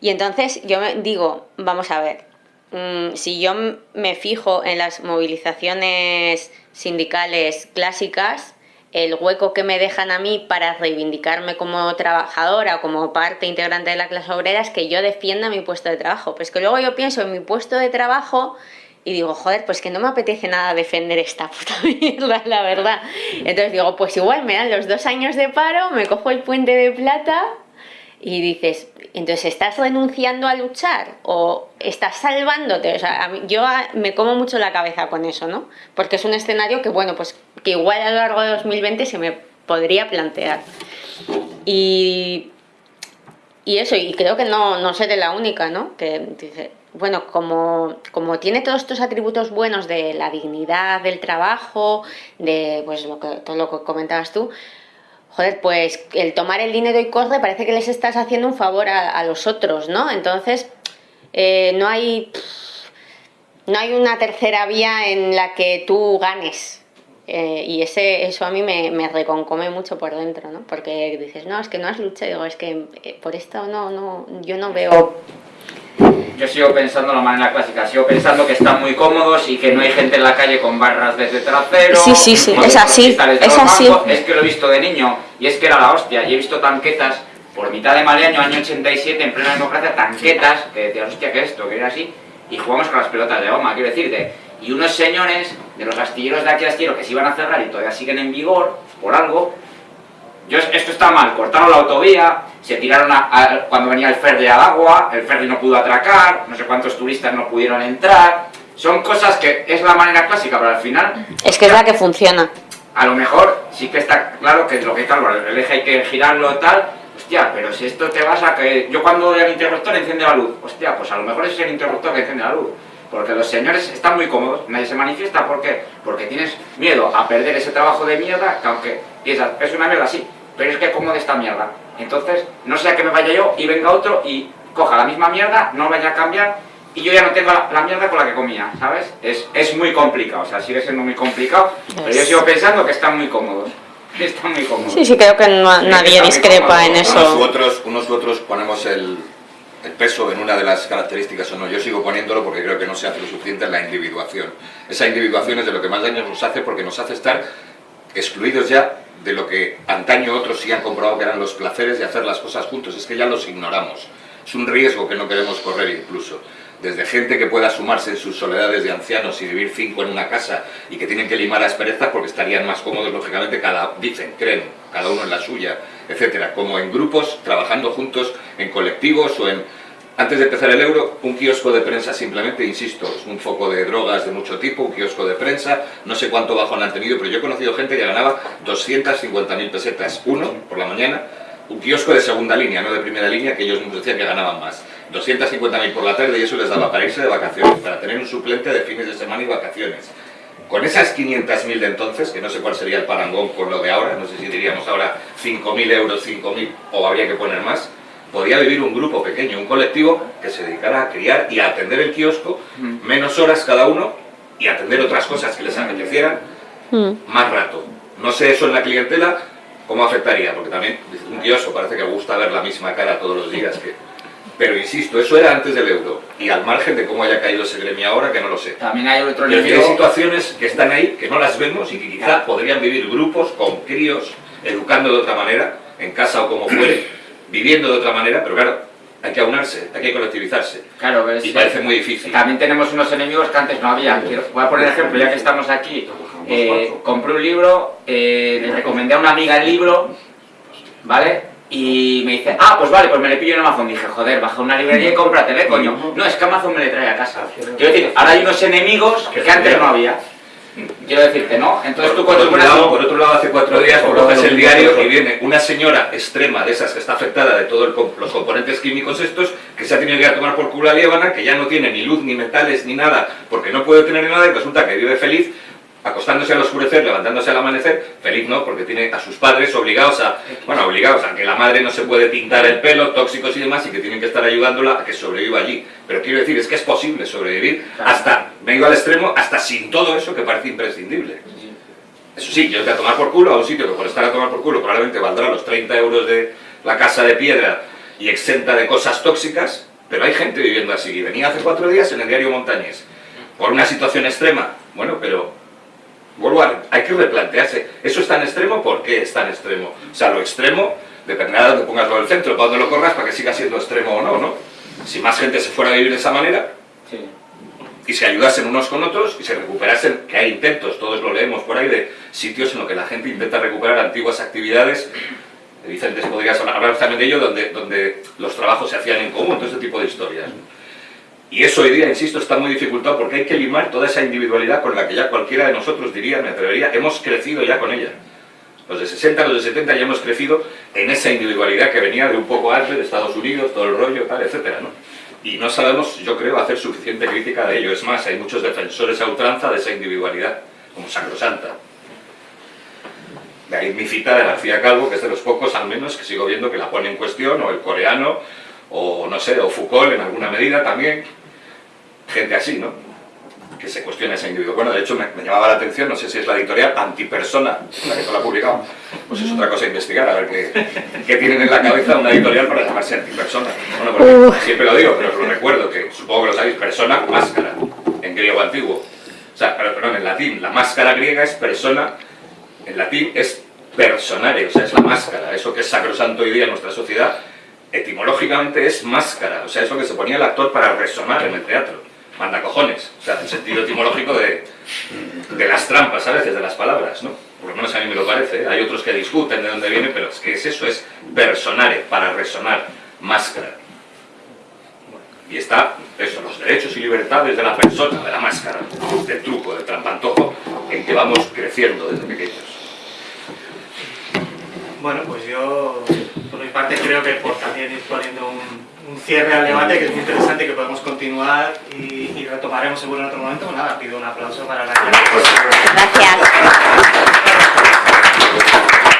Y entonces yo me digo, vamos a ver, mm, si yo me fijo en las movilizaciones sindicales clásicas, el hueco que me dejan a mí para reivindicarme como trabajadora como parte integrante de la clase obrera es que yo defienda mi puesto de trabajo. Pues que luego yo pienso en mi puesto de trabajo y digo, joder, pues que no me apetece nada defender esta puta mierda, la verdad. Entonces digo, pues igual me dan los dos años de paro, me cojo el puente de plata y dices, entonces ¿estás renunciando a luchar o estás salvándote? O sea, yo a- me como mucho la cabeza con eso, ¿no? Porque es un escenario que, bueno, pues que igual a lo largo de 2020 se me podría plantear. Y, y eso, y creo que no, no seré la única, ¿no? Que dice, bueno, como, como tiene todos estos atributos buenos de la dignidad del trabajo, de pues lo que, todo lo que comentabas tú, joder, pues el tomar el dinero y corre parece que les estás haciendo un favor a, a los otros, ¿no? Entonces, eh, no hay... no hay una tercera vía en la que tú ganes. Eh, y ese, eso a mí me, me, reconcome mucho por dentro, ¿no? Porque dices, no, es que no has luchado. Digo, es que eh, por esto no, no, yo no veo yo sigo pensando la manera clásica, sigo pensando que están muy cómodos y que no hay gente en la calle con barras desde trasero. Sí, sí, sí, es así, es así. Es que lo he visto de niño y es que era la hostia. Y he visto tanquetas por mitad de Maleaño, año 87, en plena democracia, tanquetas, que decías, hostia, ¿qué es esto? Que era así. Y jugamos con las pelotas de goma, quiero decirte. Y unos señores de los astilleros de aquí astillero que se iban a cerrar y todavía siguen en vigor, por algo, yo, esto está mal, cortaron la autovía, se tiraron a, cuando venía el ferry al agua, el ferry no pudo atracar, no sé cuántos turistas no pudieron entrar. Son cosas que es la manera clásica, pero al final... Es que es la que funciona. A lo mejor sí que está claro que es lo que tal, el eje hay que girarlo tal, hostia, pero si esto te vas a que... Yo cuando doy al interruptor enciende la luz, hostia, pues a lo mejor es el interruptor que enciende la luz. Porque los señores están muy cómodos, nadie se manifiesta, ¿por qué? Porque tienes miedo a perder ese trabajo de mierda, que aunque piensas, es una mierda, sí, pero es que como de esta mierda. Entonces, no sea que me vaya yo y venga otro y coja la misma mierda, no vaya a cambiar y yo ya no tengo la, mierda con la que comía, ¿sabes? Es, es, muy complicado, o sea, sigue siendo muy complicado, pero yo sigo pensando que están muy cómodos. Están muy cómodos. Sí, sí, creo que nadie discrepa en eso. Unos u otros, unos u otros ponemos el, el peso en una de las características o no. Yo sigo poniéndolo porque creo que no se hace lo suficiente en la individuación. Esa individuación es de lo que más daño nos hace porque nos hace estar excluidos ya de lo que antaño otros sí han comprobado que eran los placeres de hacer las cosas juntos, es que ya los ignoramos. Es un riesgo que no queremos correr incluso. Desde gente que pueda sumarse en sus soledades de ancianos y vivir cinco en una casa y que tienen que limar asperezas porque estarían más cómodos, lógicamente, cada, dicen, creen, cada uno en la suya, etcétera, como en grupos, trabajando juntos, en colectivos o en antes de empezar el euro, un kiosco de prensa simplemente, insisto, es un foco de drogas de mucho tipo, un kiosco de prensa, no sé cuánto bajo han tenido, pero yo he conocido gente que ganaba 250.000 pesetas, uno por la mañana, un kiosco de segunda línea, no de primera línea, que ellos nos decían que ganaban más. 250.000 por la tarde y eso les daba para irse de vacaciones, para tener un suplente de fines de semana y vacaciones. Con esas 500.000 de entonces, que no sé cuál sería el parangón con lo de ahora, no sé si diríamos ahora 5.000 euros, 5.000 o habría que poner más, podía vivir un grupo pequeño, un colectivo que se dedicara a criar y a atender el kiosco, mm. menos horas cada uno y atender otras cosas que les apetecieran mm. más rato. No sé eso en la clientela cómo afectaría, porque también un kiosco parece que gusta ver la misma cara todos los días. Que... Pero insisto, eso era antes del euro. Y al margen de cómo haya caído ese gremio ahora, que no lo sé. También hay otro hay situaciones que están ahí, que no las vemos y que quizá podrían vivir grupos con críos, educando de otra manera, en casa o como fuere, viviendo de otra manera, pero claro, hay que aunarse, hay que colectivizarse. Claro, y parece muy difícil. También tenemos unos enemigos que antes no había. voy a poner ejemplo, ya que estamos aquí. Eh, compré un libro, eh, le recomendé a una amiga el libro, ¿vale? Y me dice, ah, pues vale, pues me le pillo en Amazon. Dije, joder, baja una librería y cómpratele, coño. No, es que Amazon me le trae a casa. Quiero decir, ahora hay unos enemigos que antes no había. Quiero decirte, ¿no? Entonces tú por otro, lado, por otro lado, hace cuatro días coges el diario y viene una señora extrema de esas que está afectada de todos los componentes químicos estos, que se ha tenido que ir a tomar por culo a Líbana, que ya no tiene ni luz, ni metales, ni nada, porque no puede tener nada y resulta que vive feliz acostándose al oscurecer, levantándose al amanecer, feliz no, porque tiene a sus padres obligados a, bueno, obligados a que la madre no se puede pintar el pelo, tóxicos y demás, y que tienen que estar ayudándola a que sobreviva allí. Pero quiero decir, es que es posible sobrevivir hasta, vengo al extremo, hasta sin todo eso que parece imprescindible. Eso sí, yo voy a tomar por culo a un sitio que por estar a tomar por culo probablemente valdrá los 30 euros de la casa de piedra y exenta de cosas tóxicas, pero hay gente viviendo así. Venía hace cuatro días en el diario Montañés, por una situación extrema. Bueno, pero Vuelvo a, hay que replantearse, ¿eso es tan extremo? ¿Por qué es tan extremo? O sea, lo extremo, dependerá de donde pongas lo del centro, para donde lo corras, para que siga siendo extremo o no, ¿no? Si más gente se fuera a vivir de esa manera, y se ayudasen unos con otros, y se recuperasen, que hay intentos, todos lo leemos por ahí, de sitios en los que la gente intenta recuperar antiguas actividades, Vicentes podrías hablar también de ello, donde, donde los trabajos se hacían en común, todo ese tipo de historias. Y eso hoy día, insisto, está muy dificultado porque hay que limar toda esa individualidad con la que ya cualquiera de nosotros diría, me atrevería, hemos crecido ya con ella. Los de 60, los de 70 ya hemos crecido en esa individualidad que venía de un poco antes, de Estados Unidos, todo el rollo, tal, etcétera, ¿no? Y no sabemos, yo creo, hacer suficiente crítica de ello. Es más, hay muchos defensores a ultranza de esa individualidad, como Sacrosanta. De ahí mi cita de García Calvo, que es de los pocos, al menos, que sigo viendo que la pone en cuestión, o el coreano, o no sé, o Foucault en alguna medida también, gente así, ¿no? que se cuestione ese individuo. Bueno, de hecho me, me llamaba la atención, no sé si es la editorial Antipersona, la que tú la ha publicado, pues es otra cosa a investigar, a ver qué, qué tienen en la cabeza una editorial para llamarse Antipersona. Bueno, porque siempre lo digo, pero os lo recuerdo, que supongo que lo sabéis, persona, máscara, en griego antiguo. O sea, pero, perdón, en latín, la máscara griega es persona, en latín es personare, o sea, es la máscara, eso que es sacrosanto hoy día en nuestra sociedad, etimológicamente es máscara, o sea, es lo que se ponía el actor para resonar en el teatro, manda cojones, o sea, el sentido etimológico de, de las trampas a veces de las palabras, ¿no? Por lo menos a mí me lo parece, ¿eh? hay otros que discuten de dónde viene, pero es que es eso, es personare, para resonar, máscara. Y está, eso, los derechos y libertades de la persona, de la máscara, del truco, del trampantojo, en que vamos creciendo desde pequeños. Bueno, pues yo por mi parte creo que por también ir poniendo un, cierre al debate que es muy interesante que podemos continuar y, retomaremos seguro en otro momento. Pues nada, pido un aplauso para la gente. Gracias.